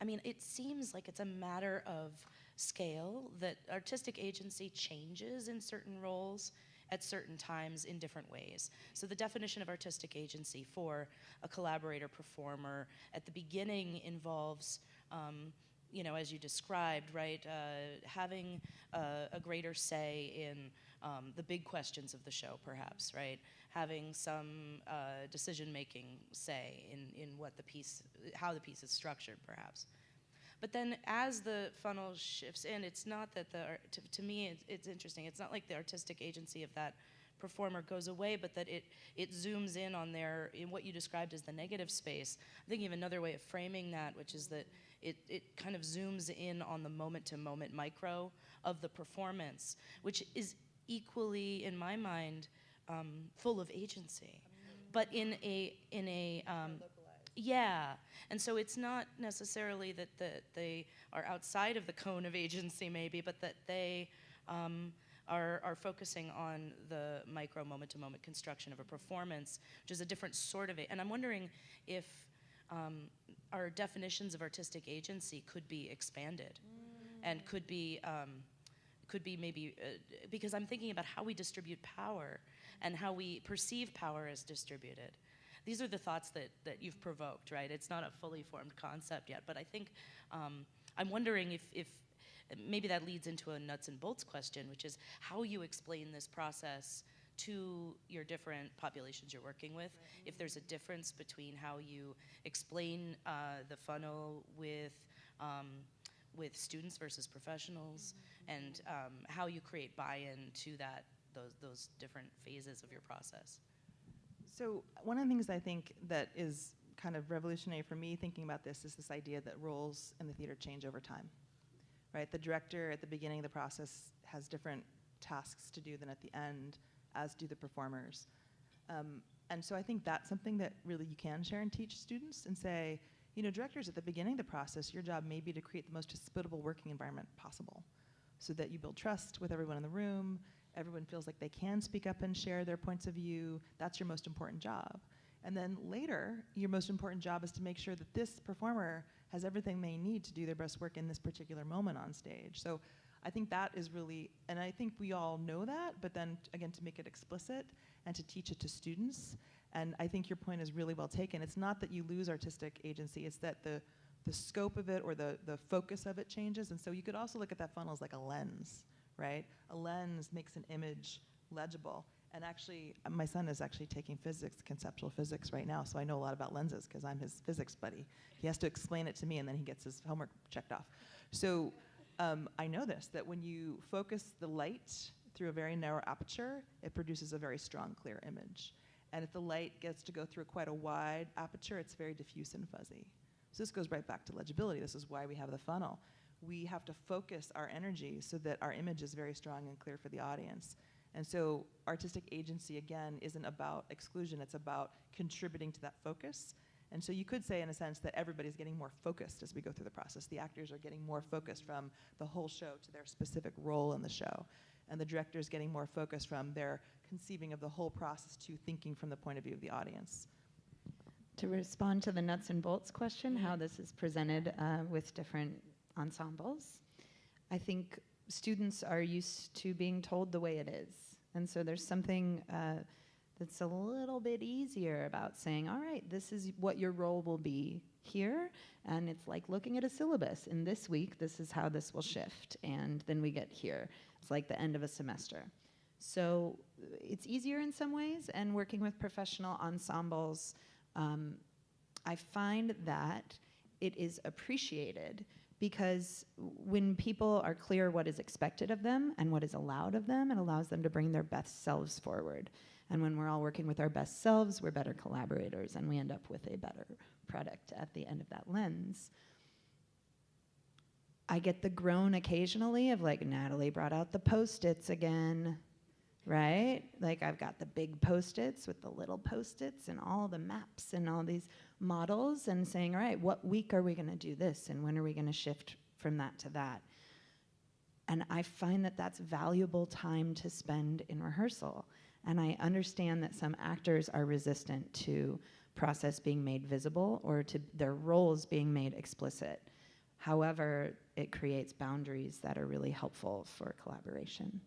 I mean, it seems like it's a matter of scale that artistic agency changes in certain roles at certain times in different ways. So the definition of artistic agency for a collaborator performer at the beginning involves, um, you know, as you described, right, uh, having a, greater say in um, the big questions of the show, perhaps, right, having some uh, decision-making say in in what the piece, how the piece is structured, perhaps. But then as the funnel shifts in, it's not that the, to, to me, it's, it's interesting. It's not like the artistic agency of that performer goes away, but that it, it zooms in on their, in what you described as the negative space. I'm thinking of another way of framing that, which is that it, it kind of zooms in on the moment to moment micro of the performance, which is equally, in my mind, um, full of agency. But in a, in a, um, yeah, and so it's not necessarily that the, they are outside of the cone of agency, maybe, but that they um, are, are focusing on the micro moment to moment construction of a performance, which is a different sort of it. And I'm wondering if um, our definitions of artistic agency could be expanded and could be. Um, could be maybe uh, because I'm thinking about how we distribute power and how we perceive power as distributed these are the thoughts that, that you've provoked, right? It's not a fully formed concept yet, but I think um, I'm wondering if, if maybe that leads into a nuts and bolts question, which is how you explain this process to your different populations you're working with. If there's a difference between how you explain uh, the funnel with um, with students versus professionals, and um, how you create buy-in to that those those different phases of your process. So one of the things I think that is kind of revolutionary for me thinking about this is this idea that roles in the theater change over time. Right? The director at the beginning of the process has different tasks to do than at the end, as do the performers. Um, and so I think that's something that really you can share and teach students and say, you know, directors at the beginning of the process, your job may be to create the most hospitable working environment possible so that you build trust with everyone in the room, everyone feels like they can speak up and share their points of view. That's your most important job. And then later, your most important job is to make sure that this performer has everything they need to do their best work in this particular moment on stage. So I think that is really, and I think we all know that, but then again, to make it explicit and to teach it to students. And I think your point is really well taken. It's not that you lose artistic agency, it's that the, the scope of it or the, the focus of it changes. And so you could also look at that funnel as like a lens, right? A lens makes an image legible. And actually, uh, my son is actually taking physics, conceptual physics right now, so I know a lot about lenses because I'm his physics buddy. He has to explain it to me and then he gets his homework checked off. So um, I know this, that when you focus the light through a very narrow aperture, it produces a very strong, clear image. And if the light gets to go through quite a wide aperture, it's very diffuse and fuzzy. So this goes right back to legibility. This is why we have the funnel. We have to focus our energy so that our image is very strong and clear for the audience. And so artistic agency, again, isn't about exclusion, it's about contributing to that focus. And so you could say, in a sense, that everybody's getting more focused as we go through the process. The actors are getting more focused from the whole show to their specific role in the show. And the director's getting more focused from their conceiving of the whole process to thinking from the point of view of the audience. To respond to the nuts and bolts question, how this is presented uh, with different ensembles, I think students are used to being told the way it is. And so there's something uh, that's a little bit easier about saying, all right, this is what your role will be here. And it's like looking at a syllabus. In this week, this is how this will shift. And then we get here. It's like the end of a semester. So it's easier in some ways. And working with professional ensembles, um, I find that it is appreciated because when people are clear what is expected of them and what is allowed of them, it allows them to bring their best selves forward. And when we're all working with our best selves, we're better collaborators and we end up with a better product at the end of that lens. I get the groan occasionally of like, Natalie brought out the post its again, right? Like, I've got the big post its with the little post its and all the maps and all these models and saying, all right, what week are we going to do this and when are we going to shift from that to that? And I find that that's valuable time to spend in rehearsal. And I understand that some actors are resistant to process being made visible or to their roles being made explicit. However, it creates boundaries that are really helpful for collaboration.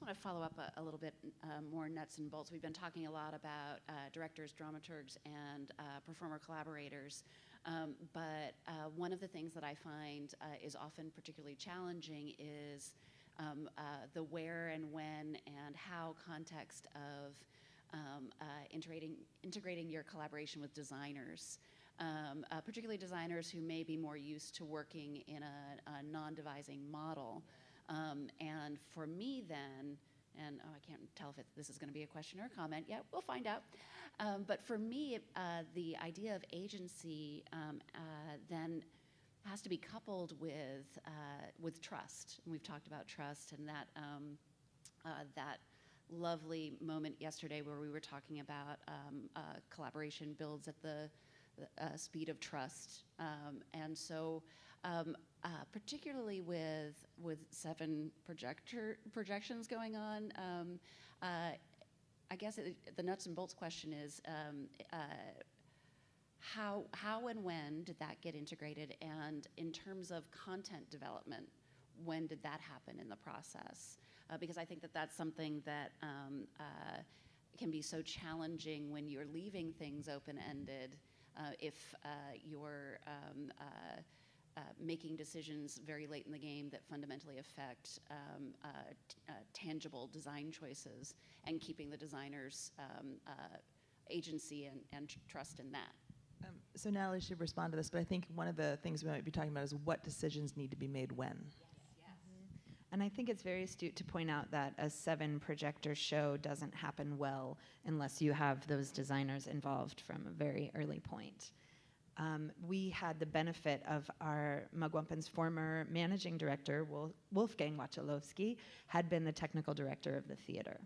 just want to follow up a, a little bit uh, more nuts and bolts. We've been talking a lot about uh, directors, dramaturgs, and uh, performer collaborators. Um, but uh, one of the things that I find uh, is often particularly challenging is um, uh, the where and when and how context of um, integrating, integrating your collaboration with designers. Um, particularly designers who may be more used to working in a, a non-devising model. Um, and for me then, and oh, I can't tell if it, this is going to be a question or a comment yet, we'll find out. Um, but for me, uh, the idea of agency um, uh, then has to be coupled with, uh, with trust. And we've talked about trust and that, um, uh, that lovely moment yesterday where we were talking about um, uh, collaboration builds at the, uh, speed of trust. Um, and so um, uh, particularly with with seven projector projections going on. Um, uh, I guess it, the nuts and bolts question is um, uh, how how and when did that get integrated, and in terms of content development, when did that happen in the process? Uh, because I think that that's something that um, uh, can be so challenging when you're leaving things open ended. Uh, if you're um, uh, making decisions very late in the game that fundamentally affect um, uh, uh, tangible design choices and keeping the designer's um, uh, agency and, and trust in that. Um, so Natalie should respond to this, but I think one of the things we might be talking about is what decisions need to be made when. Yes. And I think it's very astute to point out that a seven projector show doesn't happen well unless you have those designers involved from a very early point. Um, we had the benefit of our Mugwumpin's former managing director, Wolf- Wolfgang Wachalowski, had been the technical director of the theater.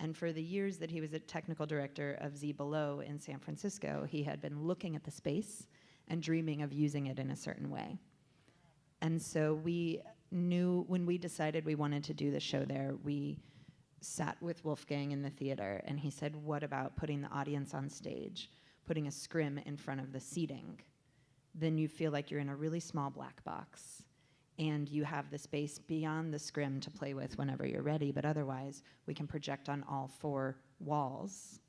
And for the years that he was a technical director of Z Below in San Francisco, he had been looking at the space and dreaming of using it in a certain way. And so we knew when we decided we wanted to do the show there, we sat with Wolfgang in the theater and he said, What about putting the audience on stage, putting a scrim in front of the seating? Then you feel like you're in a really small black box and you have the space beyond the scrim to play with whenever you're ready, but otherwise, we can project on all four walls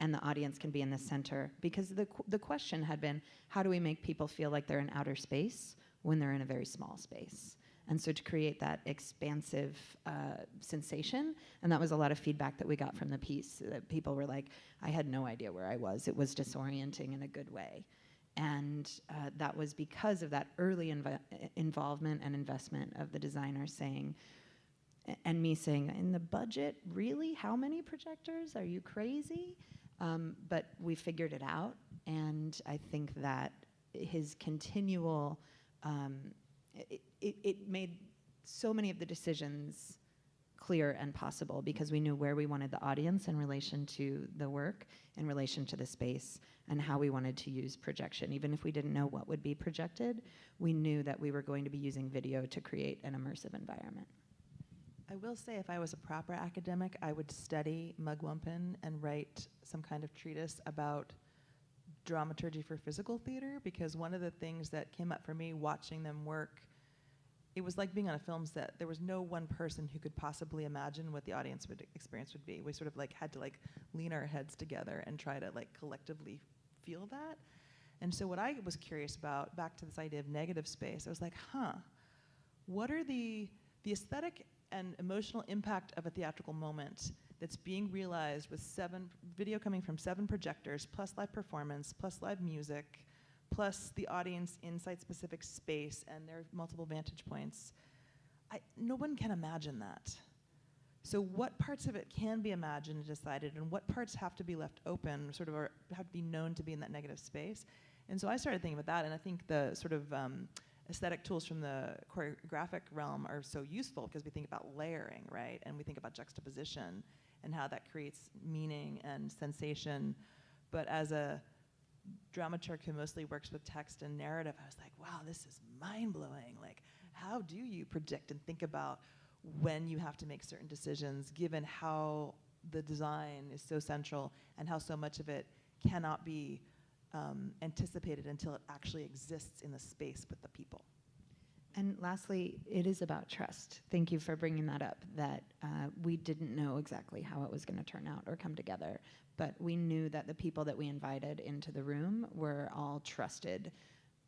and the audience can be in the center. Because the, qu- the question had been how do we make people feel like they're in outer space when they're in a very small space? And so to create that expansive uh, sensation and that was a lot of feedback that we got from the piece that people were like i had no idea where i was. It was disorienting in a good way and uh, that was because of that early inv- involvement and investment of the designer saying and me saying, in the budget, really? How many projectors? Are you crazy? Um, but we figured it out, and I think that his continual, um, it, it, it made so many of the decisions clear and possible because we knew where we wanted the audience in relation to the work, in relation to the space, and how we wanted to use projection. Even if we didn't know what would be projected, we knew that we were going to be using video to create an immersive environment. I will say, if I was a proper academic, I would study Mugwumpin and write some kind of treatise about dramaturgy for physical theater because one of the things that came up for me watching them work, it was like being on a film set. There was no one person who could possibly imagine what the audience would experience would be. We sort of like had to like lean our heads together and try to like collectively feel that. And so what I was curious about, back to this idea of negative space, I was like, huh, what are the the aesthetic and emotional impact of a theatrical moment that's being realized with seven video coming from seven projectors plus live performance plus live music plus the audience in site specific space and their multiple vantage points I, no one can imagine that so what parts of it can be imagined and decided and what parts have to be left open sort of or have to be known to be in that negative space and so i started thinking about that and i think the sort of um, aesthetic tools from the choreographic realm are so useful because we think about layering, right? And we think about juxtaposition and how that creates meaning and sensation. But as a dramaturg who mostly works with text and narrative, I was like, wow, this is mind blowing. Like, how do you predict and think about when you have to make certain decisions given how the design is so central and how so much of it cannot be um, anticipated until it actually exists in the space with the people. And lastly, it is about trust. Thank you for bringing that up. That uh, we didn't know exactly how it was going to turn out or come together, but we knew that the people that we invited into the room were all trusted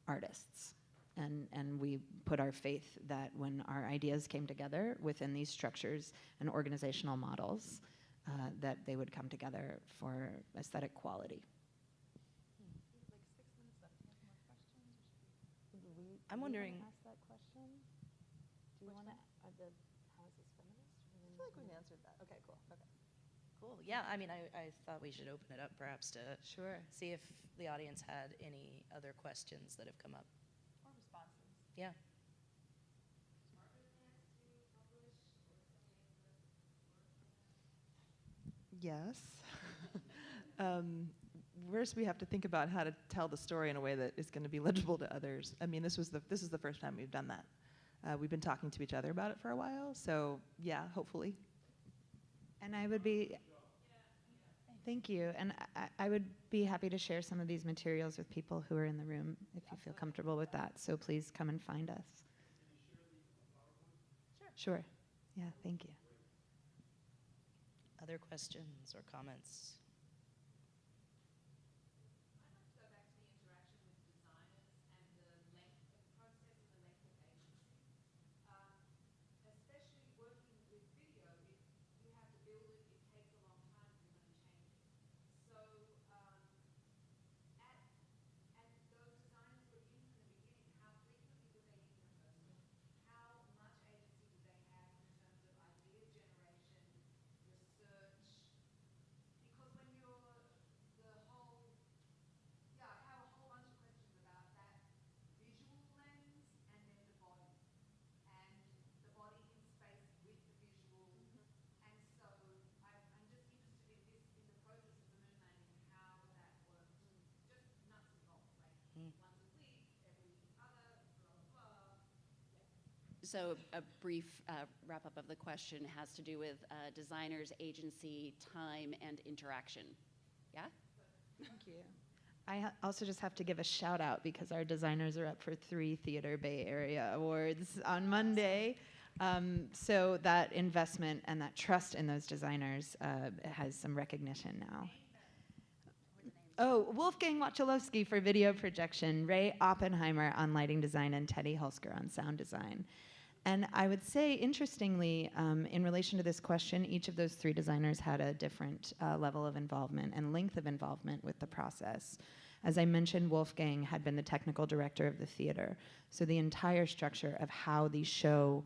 artists. And, and we put our faith that when our ideas came together within these structures and organizational models, uh, that they would come together for aesthetic quality. I'm wondering, Do you want to, the, how is this feminist? I feel like we've answered that. Okay, cool. Okay. Cool, yeah, I mean, I, I thought we should open it up perhaps to Sure. see if the audience had any other questions that have come up. Or responses. Yeah. Yes. um, first, we have to think about how to tell the story in a way that is going to be legible to others. I mean, this was the this is the first time we've done that. Uh, we've been talking to each other about it for a while, so yeah, hopefully. And I would be, thank you. And I, I would be happy to share some of these materials with people who are in the room if you feel comfortable with that. So please come and find us. Sure. Yeah, thank you. Other questions or comments? So a brief uh, wrap up of the question has to do with uh, designers, agency, time, and interaction. Yeah? Thank you. I also just have to give a shout out because our designers are up for three Theater Bay Area Awards on Monday. Um, so that investment and that trust in those designers uh, has some recognition now. Oh, Wolfgang Wachulowski for video projection, Ray Oppenheimer on lighting design, and Teddy Hulsker on sound design. And I would say, interestingly, um, in relation to this question, each of those three designers had a different uh, level of involvement and length of involvement with the process. As I mentioned, Wolfgang had been the technical director of the theater. So the entire structure of how the show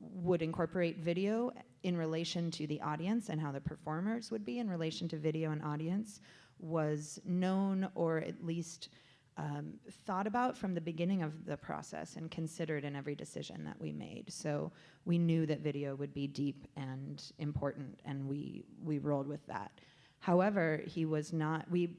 would incorporate video in relation to the audience and how the performers would be in relation to video and audience was known or at least um, thought about from the beginning of the process and considered in every decision that we made. So we knew that video would be deep and important, and we we rolled with that. However, he was not. We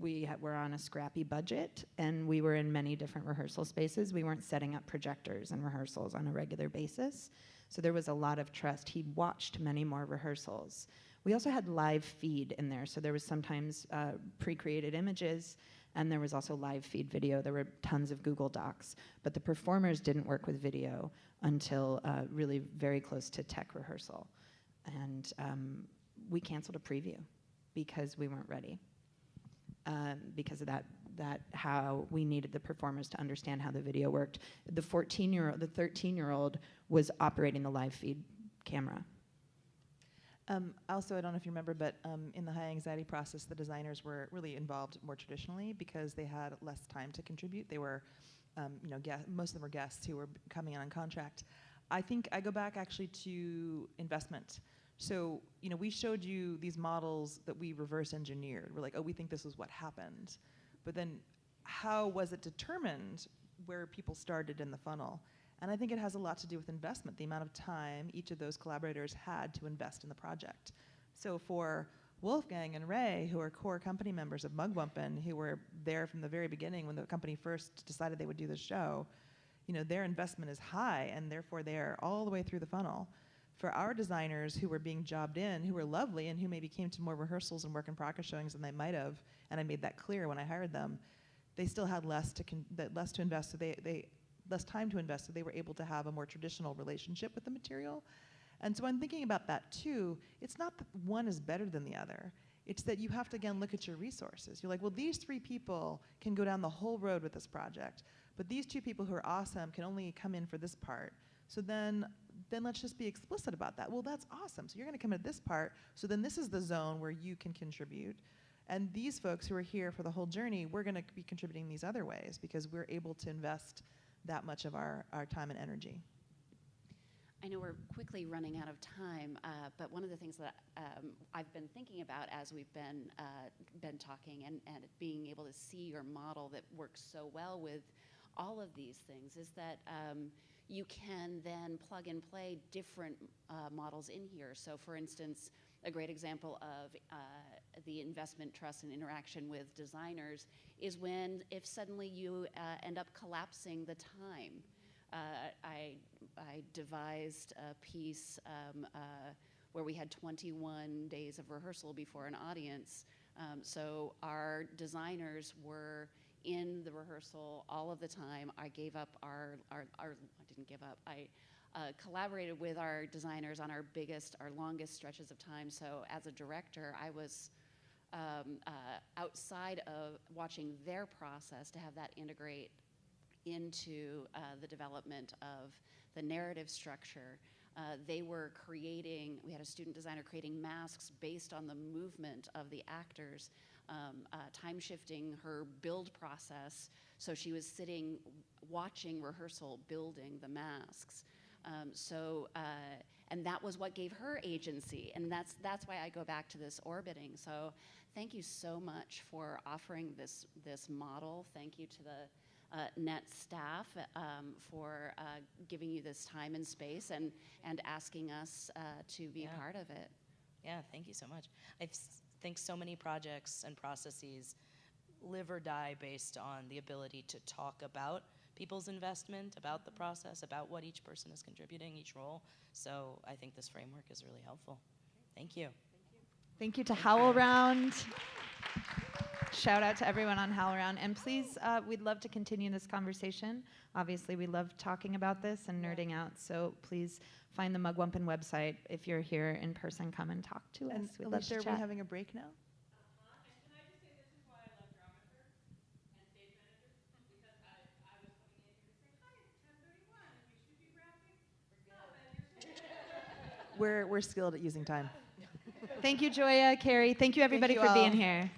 we were on a scrappy budget, and we were in many different rehearsal spaces. We weren't setting up projectors and rehearsals on a regular basis, so there was a lot of trust. He watched many more rehearsals. We also had live feed in there, so there was sometimes uh, pre-created images and there was also live feed video. There were tons of Google Docs, but the performers didn't work with video until uh, really very close to tech rehearsal. And um, we canceled a preview because we weren't ready. Um, because of that, that how we needed the performers to understand how the video worked. The 14 year old, the 13 year old was operating the live feed camera. Um, also, I don't know if you remember, but um, in the high anxiety process, the designers were really involved more traditionally because they had less time to contribute. They were, um, you know, most of them were guests who were coming in on contract. I think I go back actually to investment. So, you know, we showed you these models that we reverse engineered. We're like, oh, we think this is what happened. But then how was it determined where people started in the funnel? And I think it has a lot to do with investment, the amount of time each of those collaborators had to invest in the project. So for Wolfgang and Ray, who are core company members of Mugwumpin, who were there from the very beginning when the company first decided they would do the show, you know, their investment is high and therefore they are all the way through the funnel. For our designers who were being jobbed in, who were lovely and who maybe came to more rehearsals and work in progress showings than they might have, and I made that clear when I hired them, they still had less to less to invest. So they, they less time to invest, so they were able to have a more traditional relationship with the material. And so I'm thinking about that too. It's not that one is better than the other. It's that you have to again look at your resources. You're like, well, these three people can go down the whole road with this project, but these two people who are awesome can only come in for this part. So then, then let's just be explicit about that. Well, that's awesome. So you're going to come at this part. So then this is the zone where you can contribute. And these folks who are here for the whole journey, we're going to be contributing these other ways because we're able to invest that much of our, our time and energy. I know we're quickly running out of time, uh, but one of the things that um, I've been thinking about as we've been uh, been talking and, and being able to see your model that works so well with all of these things is that um, you can then plug and play different uh, models in here. So, for instance, a great example of uh, the investment trust and interaction with designers is when if suddenly you uh, end up collapsing the time. Uh, I, I devised a piece um, uh, where we had 21 days of rehearsal before an audience. Um, so our designers were in the rehearsal all of the time. I gave up our, our, our I didn't give up, I uh, collaborated with our designers on our biggest, our longest stretches of time. So as a director, I was um, uh, outside of watching their process to have that integrate into uh, the development of the narrative structure. Uh, they were creating, we had a student designer creating masks based on the movement of the actors, um, uh, time shifting her build process. So she was sitting, watching rehearsal, building the masks. Um, so, uh, and that was what gave her agency. And that's, that's why I go back to this orbiting. So thank you so much for offering this, this model. Thank you to the uh, NET staff um, for uh, giving you this time and space and, and asking us uh, to be Yeah. part of it. Yeah, thank you so much. I think so many projects and processes live or die based on the ability to talk about people's investment, about the process, about what each person is contributing, each role. So I think this framework is really helpful. Thank you. Thank you to HowlRound. Shout out to everyone on HowlRound. And please, uh, we'd love to continue this conversation. Obviously, we love talking about this and nerding out. So please find the Mugwumpin website. If you're here in person, come and talk to And us. We'd love Alicia, to are we having a break now? We're, we're skilled at using time. Thank you, Joya, Carrie. Thank you, everybody, you for being here.